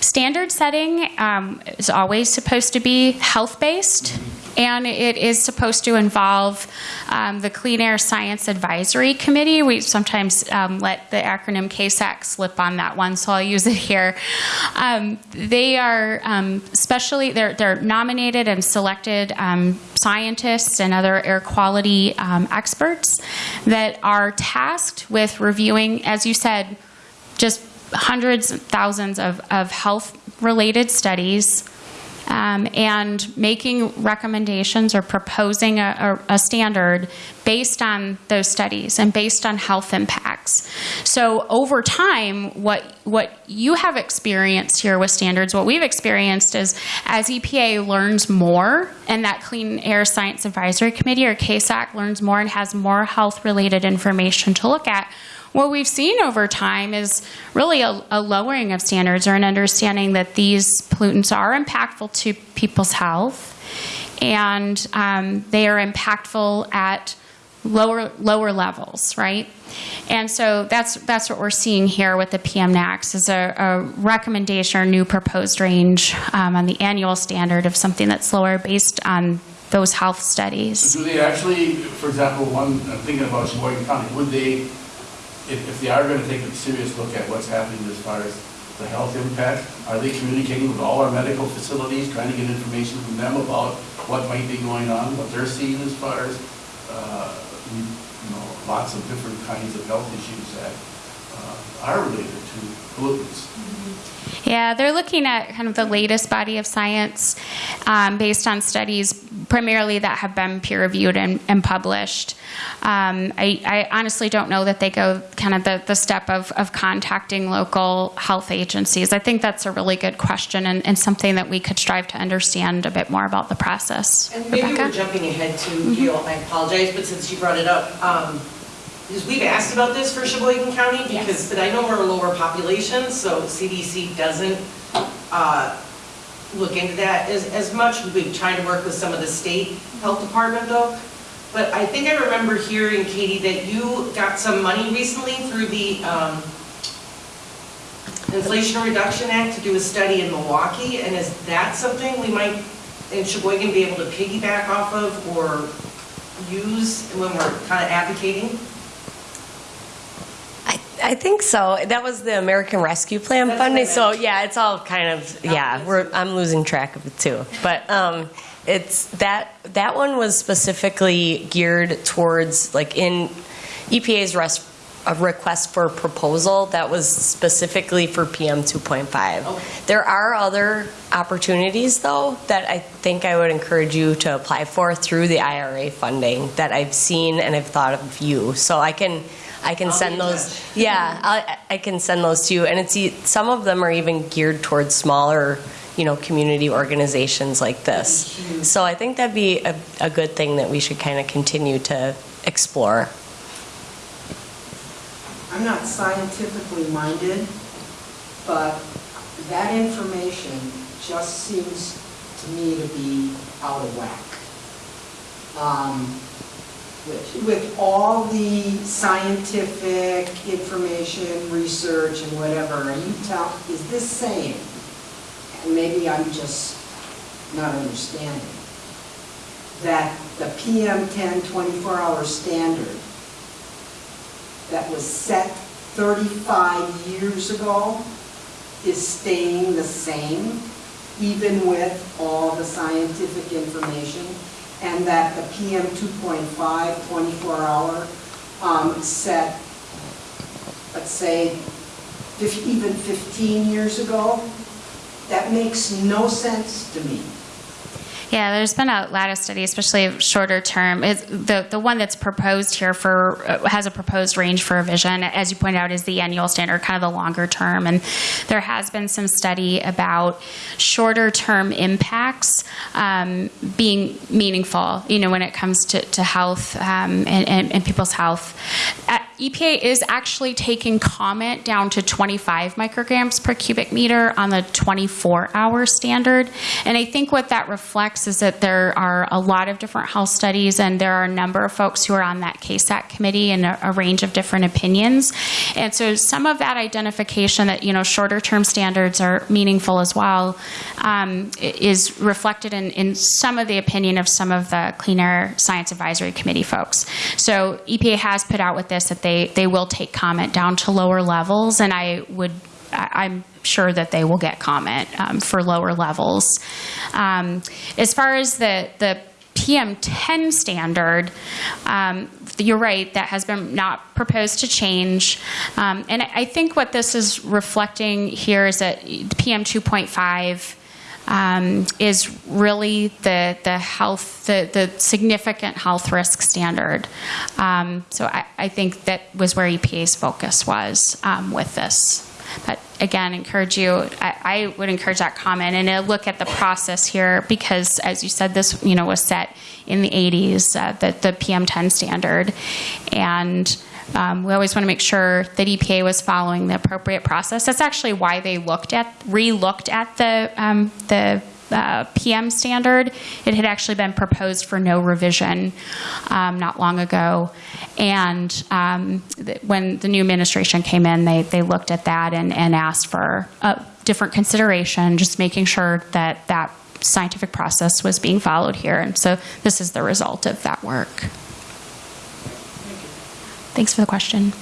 Speaker 1: Standard setting um, is always supposed to be health based. And it is supposed to involve um, the Clean Air Science Advisory Committee. We sometimes um, let the acronym CASAC slip on that one, so I'll use it here. Um, they are um, specially they're they're nominated and selected um, scientists and other air quality um, experts that are tasked with reviewing, as you said, just hundreds, thousands of, of health related studies um, and making recommendations or proposing a, a, a standard based on those studies and based on health impacts. So over time, what what you have experienced here with standards, what we've experienced is as EPA learns more, and that Clean Air Science Advisory Committee or CASAC learns more and has more health related information to look at. What we've seen over time is really a, a lowering of standards or an understanding that these pollutants are impactful to people's health and um, they are impactful at lower lower levels, right? And so that's that's what we're seeing here with the PM NAAQS is a, a recommendation or new proposed range um, on the annual standard of something that's lower based on those health studies.
Speaker 7: So do they actually, for example, one, I'm thinking about Sheboygan County, would they, if, if they are gonna take a serious look at what's happening as far as the health impact, are they communicating with all our medical facilities, trying to get information from them about what might be going on, what they're seeing as far as, uh, you know, lots of different kinds of health issues that uh, are related to pollutants.
Speaker 1: Yeah, they're looking at kind of the latest body of science um, based on studies primarily that have been peer reviewed and, and published. Um, I, I honestly don't know that they go kind of the, the step of, of contacting local health agencies. I think that's a really good question and, and something that we could strive to understand a bit more about the process.
Speaker 3: And maybe
Speaker 1: Rebecca?
Speaker 3: we're jumping ahead to, Gail, I apologize, but since you brought it up, um, because we've asked about this for Sheboygan County, because, but I know we're a lower population, so CDC doesn't uh, look into that as, as much. We've been trying to work with some of the state health department though. But I think I remember hearing, Katie, that you got some money recently through the um, Inflation Reduction Act to do a study in Milwaukee, and is that something we might, in Sheboygan, be able to piggyback off of or use when we're kind of advocating?
Speaker 2: I, think so. That was the American Rescue Plan
Speaker 3: That's
Speaker 2: funding. So yeah, it's all kind of yeah. We're I'm losing track of it too. But um, it's that that one was specifically geared towards like in EPA's res, a request for proposal that was specifically for PM 2.5.
Speaker 3: Okay.
Speaker 2: There are other opportunities though that I think I would encourage you to apply for through the IRA funding that I've seen and I've thought of you. So I can I can
Speaker 3: I'll
Speaker 2: send those.
Speaker 3: touch.
Speaker 2: Yeah, I, I can send those to you, and it's e- some of them are even geared towards smaller, you know, community organizations like this.
Speaker 3: That'd be huge.
Speaker 2: So I think that'd be a, a good thing that we should kind of continue to explore.
Speaker 4: I'm not scientifically minded, but that information just seems to me to be out of whack. Um, With with all the scientific information, research, and whatever, are you tell, is this saying, and maybe I'm just not understanding, that the PM 10 24-hour standard that was set 35 years ago is staying the same, even with all the scientific information, and that the PM 2.5 24-hour um, set, let's say, even 15 years ago, that makes no sense to me.
Speaker 1: Yeah, there's been a lot of study, especially shorter term. Is the the one that's proposed here for uh, has a proposed range for revision, as you pointed out, is the annual standard, kind of the longer term. And there has been some study about shorter term impacts um, being meaningful. You know, when it comes to to health um, and, and, and people's health. Uh, EPA is actually taking comment down to 25 micrograms per cubic meter on the 24-hour standard. And I think what that reflects is that there are a lot of different health studies, and there are a number of folks who are on that CASAC committee and a, a range of different opinions. And so some of that identification that, you know, shorter-term standards are meaningful as well um, is reflected in, in some of the opinion of some of the Clean Air Science Advisory Committee folks. So EPA has put out with this that they, they will take comment down to lower levels, and I would, I'm sure that they will get comment um, for lower levels. Um, As far as the, the PM10 standard, um, you're right, that has been not proposed to change. Um, And I think what this is reflecting here is that the PM 2.5 um, is really the, the health, the, the significant health risk standard. Um, so I, I think that was where EPA's focus was um, with this. But again, encourage you, I, I would encourage that comment and a look at the process here because, as you said, this you know was set in the 80s, uh, the, the PM10 standard, and um, we always want to make sure that EPA was following the appropriate process. That's actually why they looked at, re-looked at the, um, the PM standard. It had actually been proposed for no revision um, not long ago. And um, th- when the new administration came in, they, they looked at that and, and asked for a different consideration, just making sure that that scientific process was being followed here. And so this is the result of that work. Thanks for the question.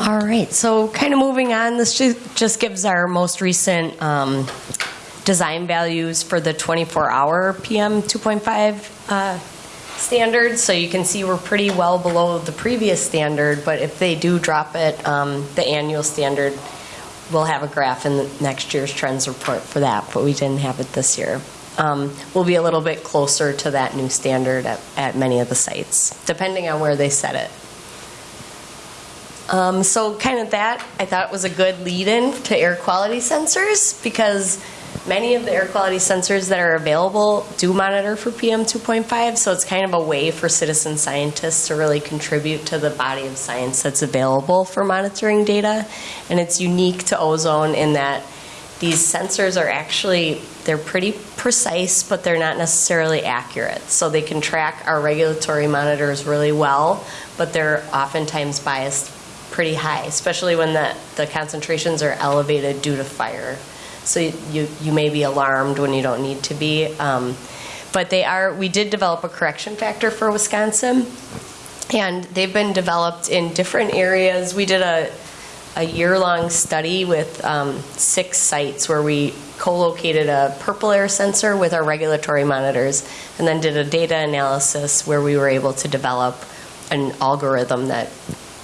Speaker 2: All right, so kind of moving on, this ju- just gives our most recent um, design values for the 24-hour PM 2.5 uh, standard, so you can see we're pretty well below the previous standard, but if they do drop it, um, the annual standard, we'll have a graph in the next year's trends report for that, but we didn't have it this year. Um, We'll be a little bit closer to that new standard at, at many of the sites, depending on where they set it. Um, so kind of that, I thought was a good lead-in to air quality sensors because many of the air quality sensors that are available do monitor for PM 2.5, so it's kind of a way for citizen scientists to really contribute to the body of science that's available for monitoring data. And it's unique to ozone in that these sensors are actually, they're pretty precise, but they're not necessarily accurate. So they can track our regulatory monitors really well, but they're oftentimes biased pretty high, especially when the, the concentrations are elevated due to fire. So you- you, may be alarmed when you don't need to be. Um, But they are, we did develop a correction factor for Wisconsin, and they've been developed in different areas. We did a, a year-long study with um, six sites where we co-located a PurpleAir sensor with our regulatory monitors, and then did a data analysis where we were able to develop an algorithm that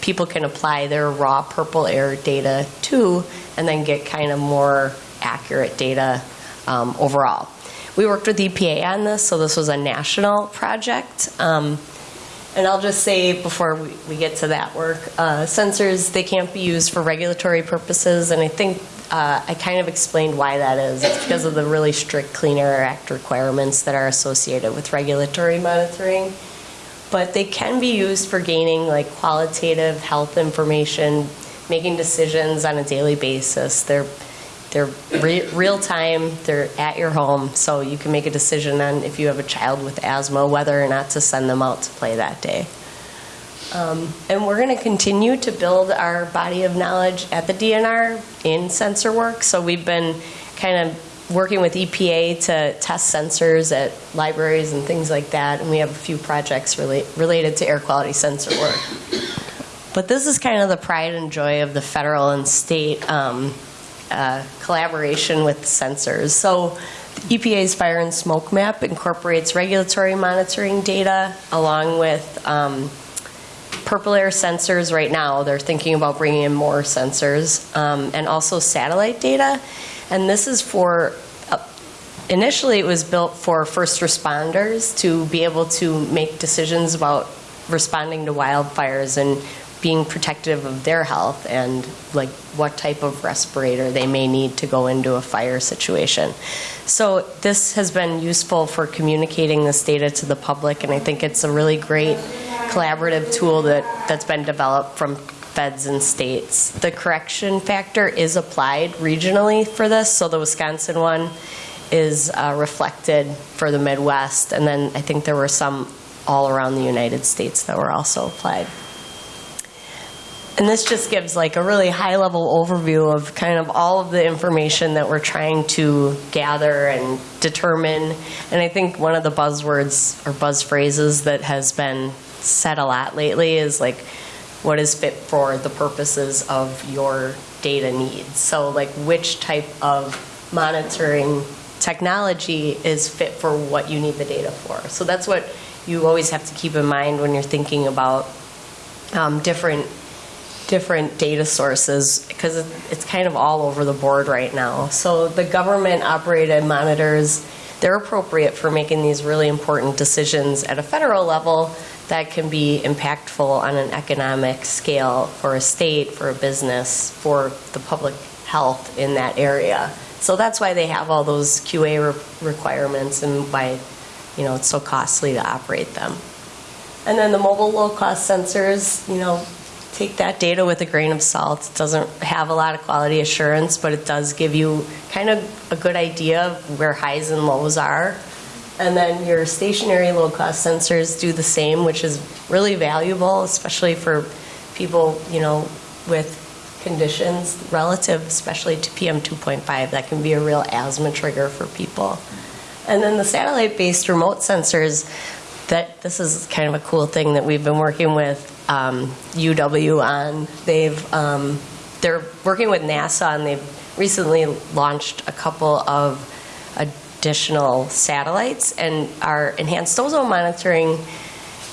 Speaker 2: people can apply their raw PurpleAir data to, and then get kind of more accurate data um, overall. We worked with EPA on this, so this was a national project. Um, and I'll just say before we, we get to that work, uh, sensors, they can't be used for regulatory purposes, and I think uh, I kind of explained why that is. It's because of the really strict Clean Air Act requirements that are associated with regulatory monitoring. But they can be used for gaining like qualitative health information, making decisions on a daily basis. They're they're re- real time, they're at your home, so you can make a decision on if you have a child with asthma, whether or not to send them out to play that day. Um, And we're going to continue to build our body of knowledge at the DNR in sensor work. So we've been kind of working with EPA to test sensors at libraries and things like that, and we have a few projects rela- related to air quality sensor work. But this is kind of the pride and joy of the federal and state um, uh, collaboration with sensors. So EPA's fire and smoke map incorporates regulatory monitoring data along with um, PurpleAir sensors right now. They're thinking about bringing in more sensors um, and also satellite data. And this is for, uh, initially it was built for first responders to be able to make decisions about responding to wildfires and being protective of their health and like what type of respirator they may need to go into a fire situation. So this has been useful for communicating this data to the public, and I think it's a really great collaborative tool that, that's been developed from feds and states. The correction factor is applied regionally for this, so the Wisconsin one is uh, reflected for the Midwest, and then I think there were some all around the United States that were also applied. And this just gives like a really high-level overview of kind of all of the information that we're trying to gather and determine. And I think one of the buzzwords or buzz phrases that has been said a lot lately is like, what is fit for the purposes of your data needs? So like, which type of monitoring technology is fit for what you need the data for? So that's what you always have to keep in mind when you're thinking about um, different different data sources because it's kind of all over the board right now. So the government operated monitors, they're appropriate for making these really important decisions at a federal level that can be impactful on an economic scale for a state, for a business, for the public health in that area. So that's why they have all those QA re- requirements and why, you know, it's so costly to operate them. And then the mobile low-cost sensors, you know, take that data with a grain of salt. It doesn't have a lot of quality assurance, but it does give you kind of a good idea of where highs and lows are. And then your stationary low-cost sensors do the same, which is really valuable, especially for people, you know, with conditions relative, especially to PM 2.5. That can be a real asthma trigger for people. And then the satellite-based remote sensors, that this is kind of a cool thing that we've been working with um, UW on. They've um, they're working with NASA and they've recently launched a couple of additional satellites, and our enhanced ozone monitoring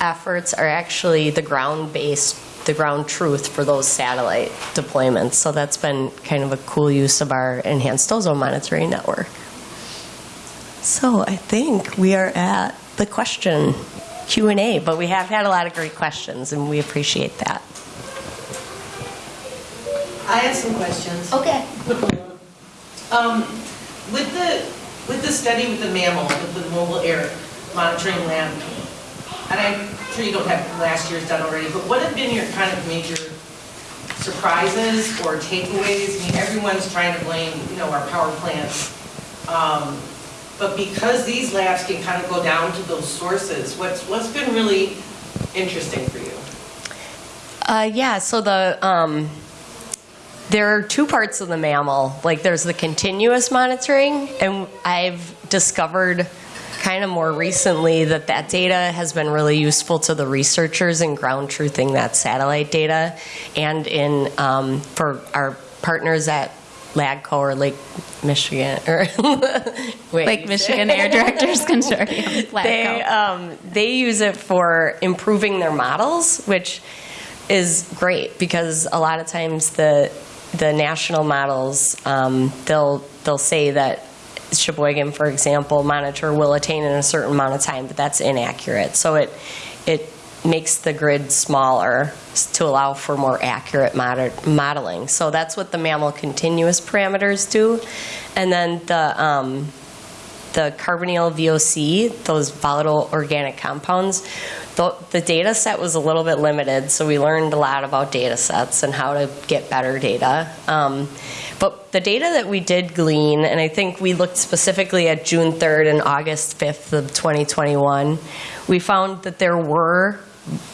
Speaker 2: efforts are actually the ground-based, the ground truth for those satellite deployments. So that's been kind of a cool use of our enhanced ozone monitoring network. So I think we are at the question Q&A, but we have had a lot of great questions, and we appreciate that.
Speaker 3: I have some questions.
Speaker 2: Okay.
Speaker 3: Um, with the, with the study with the mammal, with the mobile air monitoring lab, and I'm sure you don't have last year's done already, but what have been your kind of major surprises or takeaways? I mean, everyone's trying to blame, you know, our power plants. Um, But because these labs can kind of go down to those sources, what's, what's been really interesting for you?
Speaker 2: Uh, yeah, so the, um, there are two parts of the MAML. Like, there's the continuous monitoring, and I've discovered kind of more recently that that data has been really useful to the researchers in ground truthing that satellite data, and in um, for our partners at LADCO or Lake Michigan or wait,
Speaker 1: Lake Michigan Air Directors Consortium.
Speaker 2: they um, they use it for improving their models, which is great because a lot of times the the national models um, they'll they'll say that Sheboygan, for example, monitor will attain in a certain amount of time, but that's inaccurate. So it it makes the grid smaller to allow for more accurate moder- modeling. So that's what the MAML continuous parameters do, and then the um, the carbonyl VOC, those volatile organic compounds, the, the data set was a little bit limited, so we learned a lot about data sets and how to get better data. Um, but the data that we did glean, and I think we looked specifically at June 3rd and August 5th of 2021, we found that there were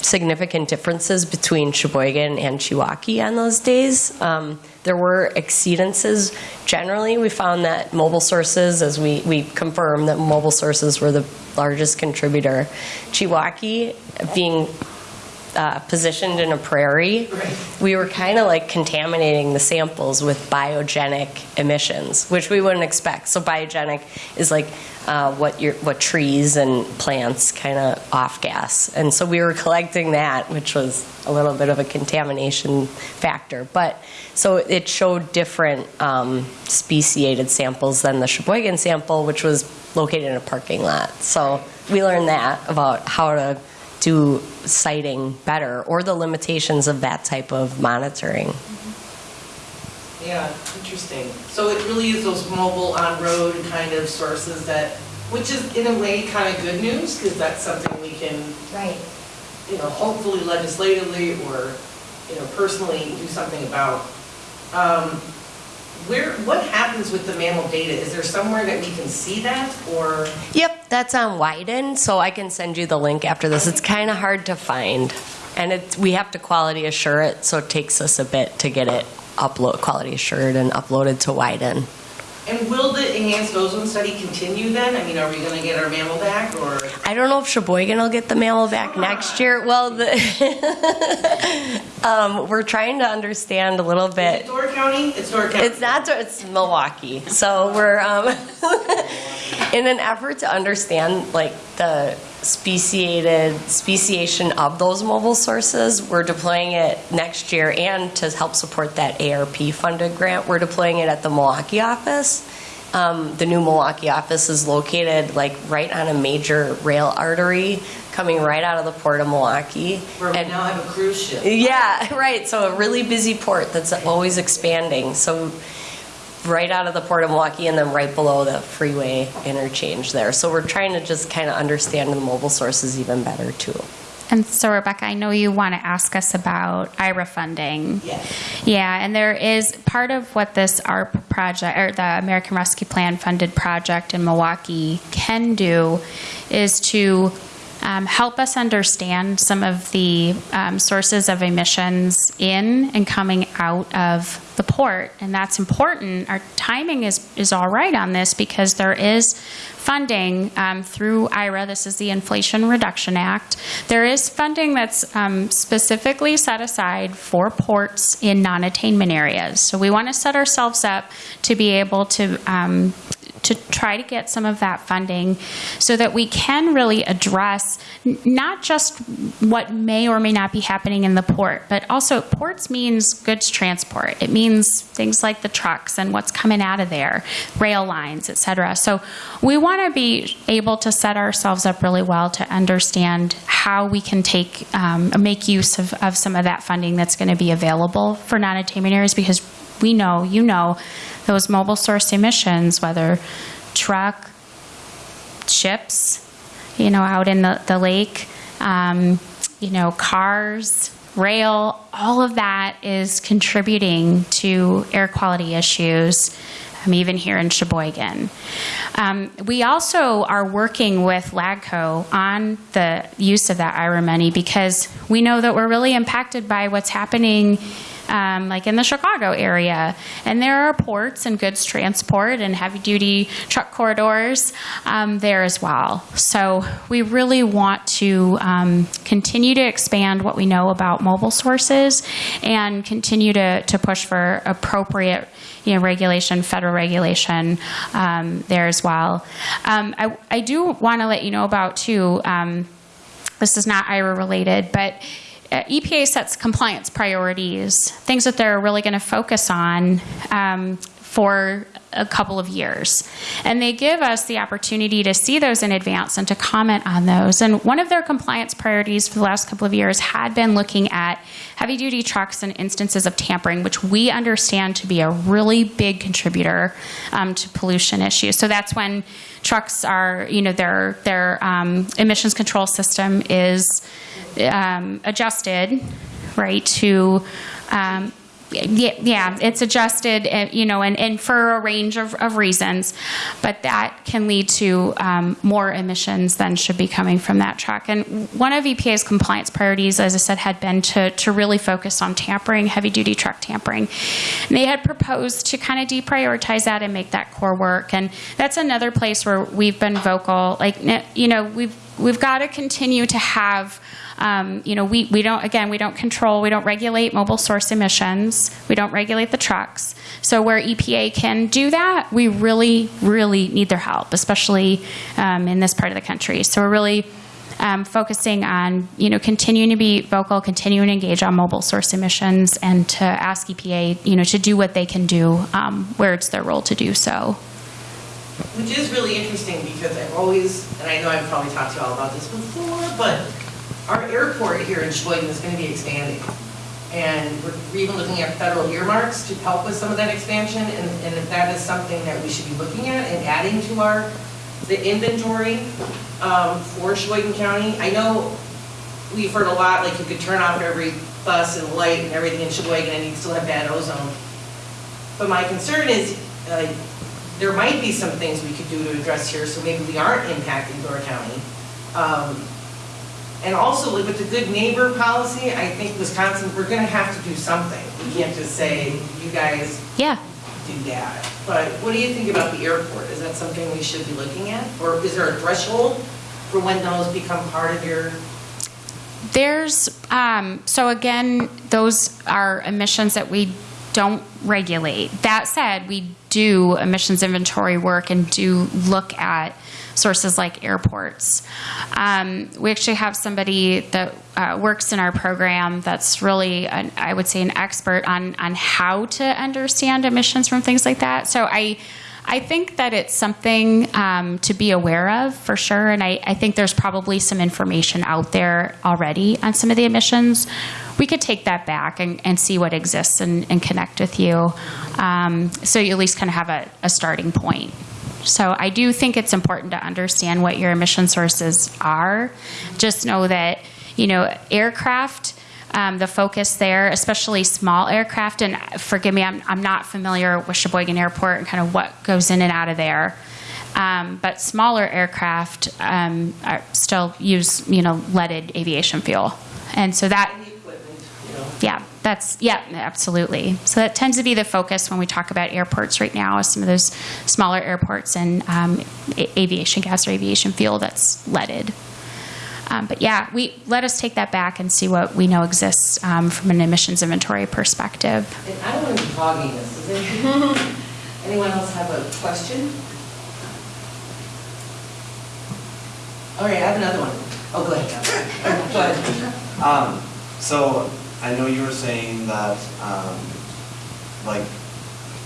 Speaker 2: significant differences between Sheboygan and Chiwaukee on those days. Um, there were exceedances. Generally, we found that mobile sources, as we, we confirmed that mobile sources were the largest contributor. Chiwaukee being uh, positioned in a prairie, we were kind of like contaminating the samples with biogenic emissions, which we wouldn't expect. So biogenic is like uh, what your what trees and plants kind of off gas, and so we were collecting that, which was a little bit of a contamination factor. But so it showed different um, speciated samples than the Sheboygan sample, which was located in a parking lot. So we learned that about how to do siting better or the limitations of that type of monitoring.
Speaker 3: Yeah, interesting. So it really is those mobile on-road kind of sources that, which is in a way kind of good news, because that's something we can,
Speaker 2: Right.
Speaker 3: you know, hopefully legislatively or, you know, personally do something about. Um, Where, what happens with the MAML data? Is there somewhere that we can see that, or?
Speaker 2: Yep, that's on Widen, so I can send you the link after this. It's kind of hard to find, and it, we have to quality assure it, so it takes us a bit to get it upload quality assured and uploaded to Widen.
Speaker 3: And will the enhanced ozone study continue then? I mean, are we going to get our MAML back, or?
Speaker 2: I don't know if Sheboygan will get the MAML back next year. Well, the um, we're trying to understand a little
Speaker 3: Is
Speaker 2: bit.
Speaker 3: it Door County? It's Door County.
Speaker 2: It's not. It's Milwaukee. So we're um, in an effort to understand like the speciated speciation of those mobile sources. We're deploying it next year, and to help support that ARP funded grant, we're deploying it at the Milwaukee office. Um, the new Milwaukee office is located like right on a major rail artery coming right out of the port of Milwaukee.
Speaker 3: Where we
Speaker 2: And-
Speaker 3: now have a cruise ship.
Speaker 2: yeah, right. So a really busy port that's always expanding. So right out of the port of Milwaukee and then right below the freeway interchange there. So we're trying to just kind of understand the mobile sources even better too.
Speaker 1: And so, Rebecca, I know you want to ask us about IRA funding.
Speaker 3: Yes.
Speaker 1: Yeah, and there is part of what this ARP project, or the American Rescue Plan funded project in Milwaukee can do is to um, help us understand some of the um, sources of emissions in and coming out of the port. And that's important. Our timing is, is all right on this because there is funding um, through IRA. This is the Inflation Reduction Act. There is funding that's um, specifically set aside for ports in non-attainment areas. So we want to set ourselves up to be able to um, to try to get some of that funding so that we can really address not just what may or may not be happening in the port, but also ports means goods transport. It means things like the trucks and what's coming out of there, rail lines, et cetera. So we want to be able to set ourselves up really well to understand how we can take, um, make use of, of some of that funding that's going to be available for non-attainment areas because we know, you know, those mobile source emissions, whether truck, ships, you know, out in the, the lake, um, you know, cars, rail, all of that is contributing to air quality issues. Um, even here in Sheboygan. Um, we also are working with LADCO on the use of that IRA money because we know that we're really impacted by what's happening um, like in the Chicago area. And there are ports and goods transport and heavy duty truck corridors um, there as well. So we really want to um, continue to expand what we know about mobile sources and continue to, to push for appropriate you know, regulation, federal regulation um, there as well. Um, I, I do want to let you know about too. Um, this is not IRA related, but EPA sets compliance priorities, things that they're really going to focus on um, for a couple of years. And they give us the opportunity to see those in advance and to comment on those. And one of their compliance priorities for the last couple of years had been looking at heavy duty trucks and instances of tampering, which we understand to be a really big contributor um, to pollution issues. So that's when trucks are, you know, their, their um, emissions control system is um, adjusted, right, to um, yeah, yeah, it's adjusted, you know, and, and for a range of, of reasons, but that can lead to um, more emissions than should be coming from that truck. And one of EPA's compliance priorities, as I said, had been to, to really focus on tampering, heavy duty truck tampering. And they had proposed to kind of deprioritize that and make that core work. And that's another place where we've been vocal. Like, you know, we've we've got to continue to have um, you know, we, we don't, again, we don't control, we don't regulate mobile source emissions, we don't regulate the trucks. So where EPA can do that, we really, really need their help, especially um, in this part of the country. So we're really um, focusing on, you know, continuing to be vocal, continuing to engage on mobile source emissions, and to ask EPA, you know, to do what they can do um, where it's their role to do so.
Speaker 3: Which is really interesting because I've always, and I know I've probably talked to you all about this before, but our airport here in Sheboygan is going to be expanding. And we're even looking at federal earmarks to help with some of that expansion. And, and if that is something that we should be looking at and adding to our, the inventory um, for Sheboygan County. I know we've heard a lot, like you could turn off every bus and light and everything in Sheboygan and you'd still have bad ozone. But my concern is, uh, there might be some things we could do to address here, so maybe we aren't impacting Door County. Um, and also with the good neighbor policy, I think Wisconsin, we're gonna have to do something. We can't just say, you guys
Speaker 1: Yeah.
Speaker 3: do that. But what do you think about the airport? Is that something we should be looking at? Or is there a threshold for when those become part of your,
Speaker 1: There's, um, so again, those are emissions that we don't regulate. That said, we do emissions inventory work and do look at sources like airports. Um, we actually have somebody that uh, works in our program that's really, an, I would say, an expert on on how to understand emissions from things like that. So I. I think that it's something um, to be aware of for sure, and I, I think there's probably some information out there already on some of the emissions. We could take that back and, and see what exists and, and connect with you, um, so you at least kind of have a, a starting point. So I do think it's important to understand what your emission sources are. Just know that, you know, aircraft, um, the focus there, especially small aircraft, and forgive me, I'm, I'm not familiar with Sheboygan Airport and kind of what goes in and out of there. Um, but smaller aircraft um, are still use, you know, leaded aviation fuel. And so that
Speaker 3: equipment, you know?
Speaker 1: yeah, that's yeah, absolutely. So that tends to be the focus when we talk about airports right now, some of those smaller airports and um, aviation gas or aviation fuel that's leaded. Um, but yeah, we let us take that back and see what we know exists um, from an emissions inventory perspective.
Speaker 3: And I don't want to be hogging this. anyone else have a question? All right, I have another one. Oh, go ahead. go ahead.
Speaker 6: Um, so I know you were saying that, um, like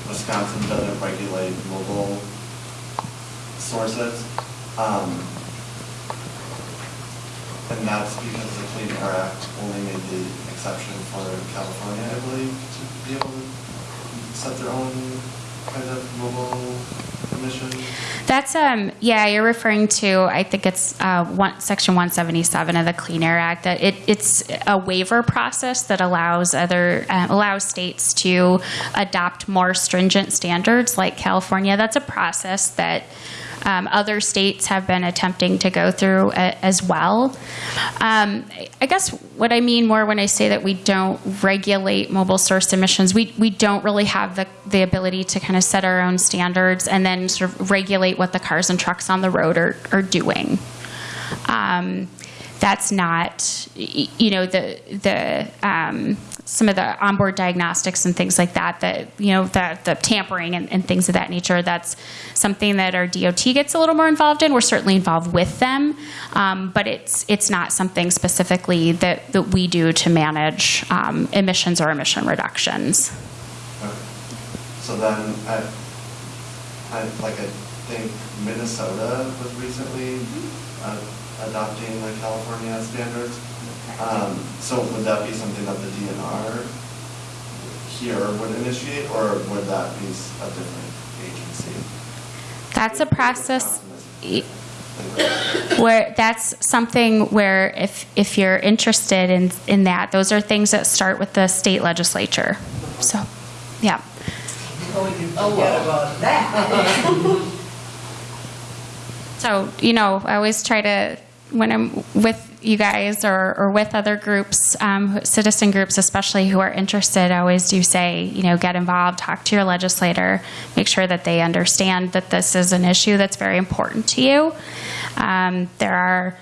Speaker 6: Wisconsin doesn't regulate mobile sources. Um, and that's because the Clean Air Act only made the exception for California, I believe, to be able to set their own kind of mobile emissions.
Speaker 1: That's, um, yeah, you're referring to, I think it's uh, one, Section 177 of the Clean Air Act, that it, it's a waiver process that allows other, uh, allows states to adopt more stringent standards like California. That's a process that um, other states have been attempting to go through a, as well. Um, I guess what I mean more when I say that we don't regulate mobile source emissions, we, we don't really have the, the ability to kind of set our own standards and then sort of regulate what the cars and trucks on the road are, are doing. Um, that's not, you know, the the um, some of the onboard diagnostics and things like that. That you know, the the tampering and, and things of that nature. That's something that our DOT gets a little more involved in. We're certainly involved with them, um, but it's it's not something specifically that that we do to manage um, emissions or emission reductions.
Speaker 6: Okay. So then, I, I, like, I think Minnesota was recently uh, adopting the California standards. Um, So would that be something that the DNR here would initiate, or would that be a different agency?
Speaker 1: That's a process. where that's something where if if you're interested in in that those are things that start with the state legislature so yeah
Speaker 3: Oh, what about that?
Speaker 1: so you know i always try to when i'm with you guys or, or with other groups um, citizen groups especially who are interested i always do say you know get involved talk to your legislator make sure that they understand that this is an issue that's very important to you um, there are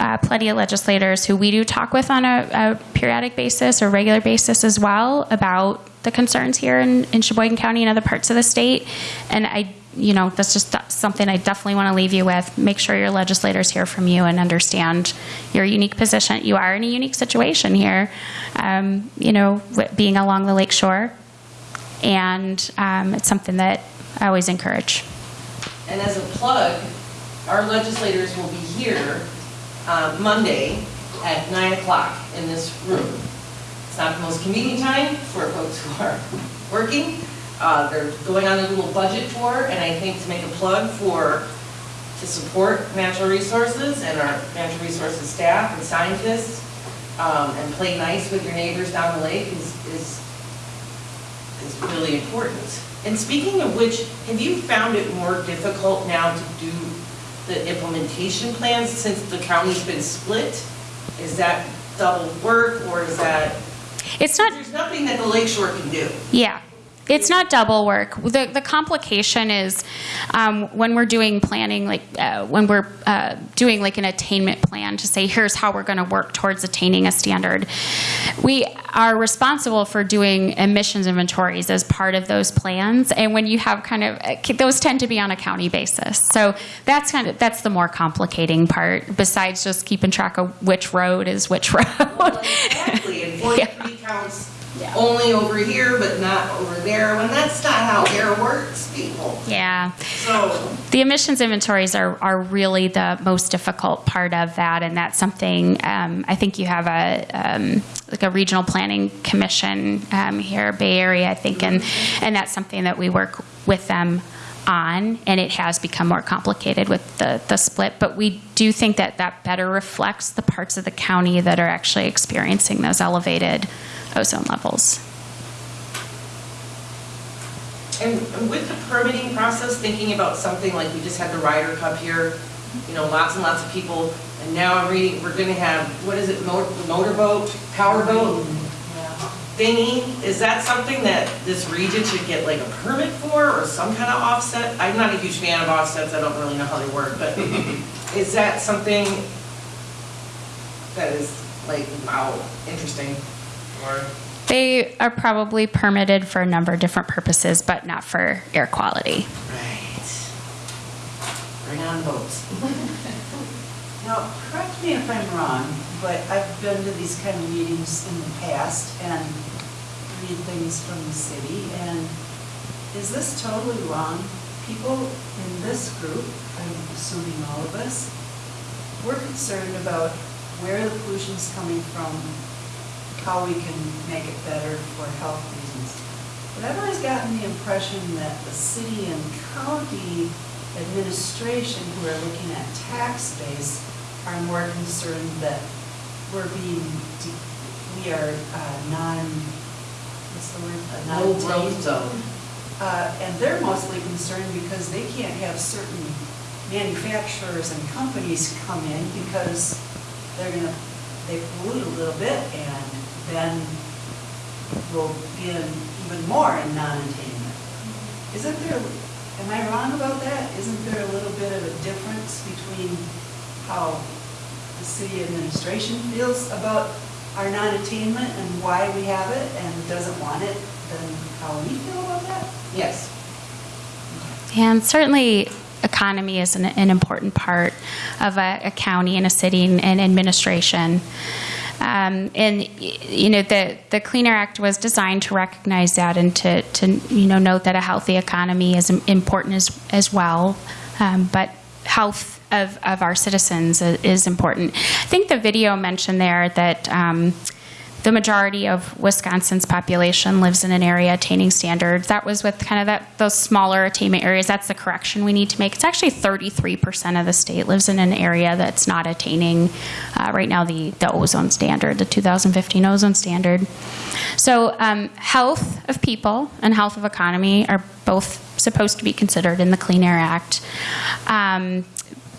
Speaker 1: uh, plenty of legislators who we do talk with on a, a periodic basis or regular basis as well about the concerns here in, in Sheboygan County and other parts of the state. And I, you know, that's just th- something I definitely want to leave you with. Make sure your legislators hear from you and understand your unique position. You are in a unique situation here, um, you know, being along the lake shore. And um, it's something that I always encourage.
Speaker 3: And as a plug, our legislators will be here uh, Monday at 9 o'clock in this room. It's not the most convenient time for folks who are working. Uh, They're going on a little budget tour, and I think to make a plug for, to support natural resources and our natural resources staff and scientists, um, and play nice with your neighbors down the lake is, is is really important. And speaking of which, have you found it more difficult now to do the implementation plans since the county's been split? Is that double work or is that,
Speaker 1: It's not
Speaker 3: there's nothing that the Lake Shore can do?
Speaker 1: Yeah. It's not double work. The, the complication is um, when we're doing planning, like uh, when we're uh, doing like an attainment plan to say, here's how we're going to work towards attaining a standard. We are responsible for doing emissions inventories as part of those plans. And when you have kind of, uh, those tend to be on a county basis. So that's kind of, that's the more complicating part besides just keeping track of which road is which road.
Speaker 3: Exactly, and 43 counts only over here but not over there, when that's not how air works, people.
Speaker 1: yeah.
Speaker 3: So,
Speaker 1: The emissions inventories are, are really the most difficult part of that, and that's something um, I think you have a um, like a regional planning commission um, here, Bay Area, I think, and and that's something that we work with them on, and it has become more complicated with the the split. But we do think that that better reflects the parts of the county that are actually experiencing those elevated ozone levels.
Speaker 3: And and with the permitting process, thinking about something like we just had the Ryder Cup here, you know, lots and lots of people, and now I'm reading, we're gonna have, what is it, mo- motorboat, powerboat thingy? Is that something that this region should get like a permit for, or some kind of offset? I'm not a huge fan of offsets, I don't really know how they work, but is that something that is like, wow, interesting? Or,
Speaker 1: They are probably permitted for a number of different purposes, but not for air quality.
Speaker 3: right. Bring on boats.
Speaker 4: Now, correct me if I'm wrong, but I've been to these kind of meetings in the past and read things from the city, and is this totally wrong? People in this group, I'm assuming all of us, we're concerned about where the pollution's coming from, how we can make it better for health reasons. But I've always gotten the impression that the city and county administration who are looking at tax base are more concerned that we're being, de- we are uh, non, what's the word? Uh,
Speaker 3: No growth zone.
Speaker 4: Uh, And they're mostly concerned because they can't have certain manufacturers and companies come in because they're gonna, they pollute a little bit and then we'll be in even more in non-attainment. Isn't there, am I wrong about that? Isn't there a little bit of a difference between how the city administration feels about our non-attainment and why we have it and doesn't want it than how we feel about that?
Speaker 3: Yes.
Speaker 1: And certainly, economy is an, an important part of a, a county and a city and, and administration. Um, and you know the the Clean Air Act was designed to recognize that and to, to you know note that a healthy economy is important as as well. Um, but health of, of our citizens is important. I think the video mentioned there that um, the majority of Wisconsin's population lives in an area attaining standards. That was with kind of that those smaller attainment areas. That's the correction we need to make. It's actually 33% of the state lives in an area that's not attaining uh, right now the the ozone standard, the 2015 ozone standard. So um, health of people and health of economy are both supposed to be considered in the Clean Air Act. Um,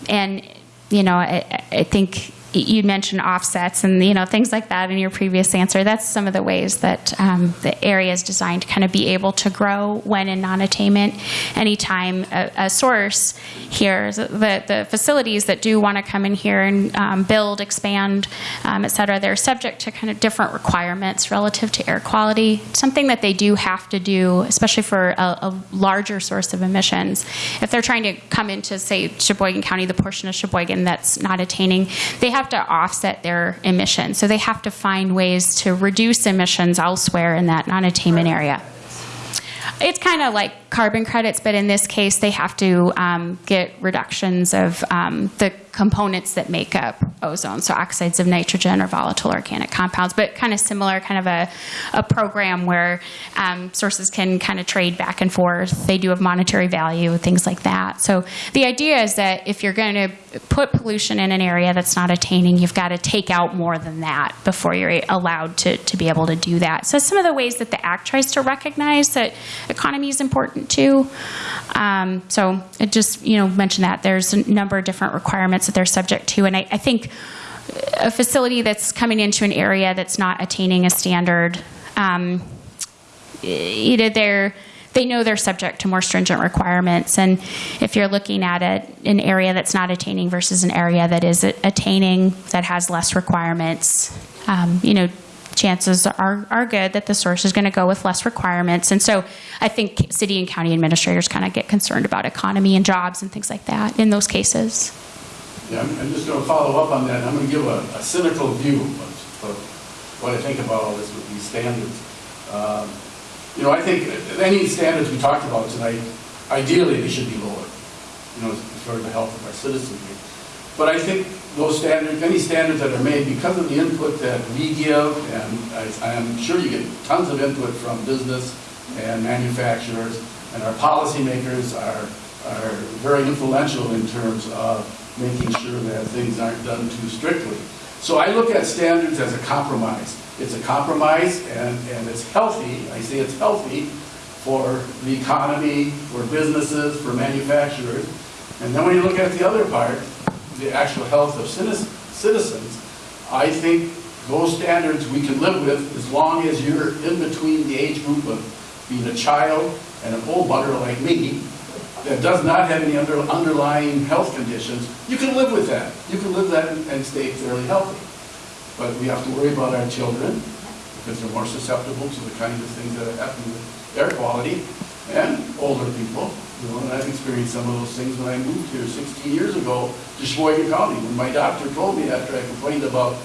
Speaker 1: and you know, I, I think you mentioned offsets and you know things like that in your previous answer. That's some of the ways that um, the area is designed to kind of be able to grow when in non-attainment. Anytime a, a source here, the the facilities that do want to come in here and um, build, expand, um, et cetera, they're subject to kind of different requirements relative to air quality. Something that they do have to do, especially for a, a larger source of emissions. If they're trying to come into, say, Sheboygan County, the portion of Sheboygan that's not attaining, they have to offset their emissions. So they have to find ways to reduce emissions elsewhere in that non-attainment area. It's kind of like carbon credits, but in this case, they have to um, get reductions of um, the components that make up ozone, so oxides of nitrogen or volatile organic compounds, but kind of similar, kind of a, a program where um, sources can kind of trade back and forth. They do have monetary value, things like that. So the idea is that if you're going to put pollution in an area that's not attaining, you've got to take out more than that before you're allowed to, to be able to do that. So some of the ways that the Act tries to recognize that economy is important too. Um, so it just, you know, mention that there's a number of different requirements that they're subject to. And I, I think a facility that's coming into an area that's not attaining a standard, um, either they're they know they're subject to more stringent requirements. And if you're looking at it, an area that's not attaining versus an area that is attaining that has less requirements, um, you know, chances are, are good that the source is going to go with less requirements. And so I think city and county administrators kind of get concerned about economy and jobs and things like that in those cases.
Speaker 7: Yeah, I'm, I'm just gonna follow up on that, I'm gonna give a, a cynical view of, of what I think about all this with these standards. Um, You know, I think any standards we talked about tonight, ideally, they should be lower, you know, as far the health of our citizens. But I think those standards, any standards that are made, because of the input that we give, and I, I'm sure you get tons of input from business and manufacturers, and our policymakers are, are very influential in terms of making sure that things aren't done too strictly. So I look at standards as a compromise. It's a compromise, and, and it's healthy, I say it's healthy for the economy, for businesses, for manufacturers. And then when you look at the other part, the actual health of citizens, I think those standards we can live with as long as you're in between the age group of being a child and an old bugger like me that does not have any under, underlying health conditions, you can live with that. You can live that and and stay fairly healthy. But we have to worry about our children because they're more susceptible to the kinds of things that happen with air quality and older people. You know, and I've experienced some of those things when I moved here 16 years ago to Sheboygan County. When my doctor told me after I complained about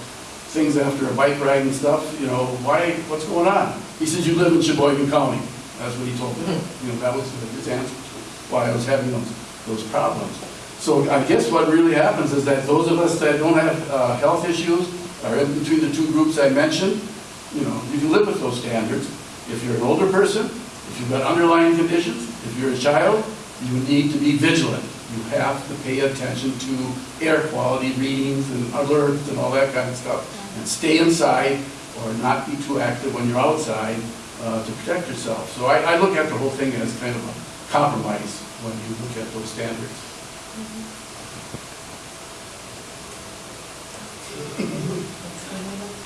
Speaker 7: things after a bike ride and stuff, you know, why, what's going on? He says, you live in Sheboygan County. That's what he told me. You know, that was his answer to why I was having those, those problems. So I guess what really happens is that those of us that don't have uh, health issues are in between the two groups I mentioned, you know, if you can live with those standards. If you're an older person, if you've got underlying conditions, if you're a child, you need to be vigilant. You have to pay attention to air quality readings and alerts and all that kind of stuff. And stay inside or not be too active when you're outside uh, to protect yourself. So I, I look at the whole thing as kind of a compromise when you look at those standards.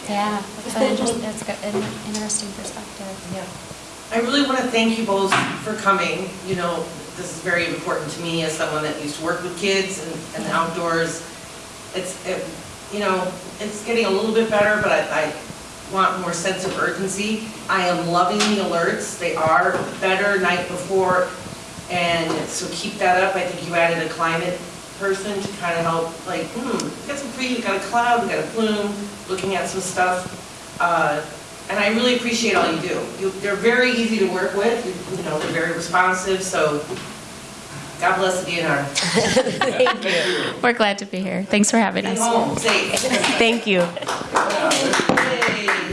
Speaker 1: Yeah, that's an interest- that's an interesting perspective.
Speaker 3: Yeah. I really want to thank you both for coming. You know, this is very important to me as someone that used to work with kids and, and outdoors. It's, it, you know, it's getting a little bit better, but I, I want more sense of urgency. I am loving the alerts. They are better night before. And so keep that up. I think you added a climate person to kind of help, like, hmm, we got some pre, we got a cloud, we got a plume, looking at some stuff. Uh, And I really appreciate all you do. You- They're very easy to work with, You- you know, they're very responsive, so God bless the DNR.
Speaker 2: Thank you.
Speaker 1: We're glad to be here. Thanks for having
Speaker 3: Be
Speaker 1: us.
Speaker 3: home safe.
Speaker 2: Thank you.
Speaker 3: Yay.
Speaker 10: Thank you.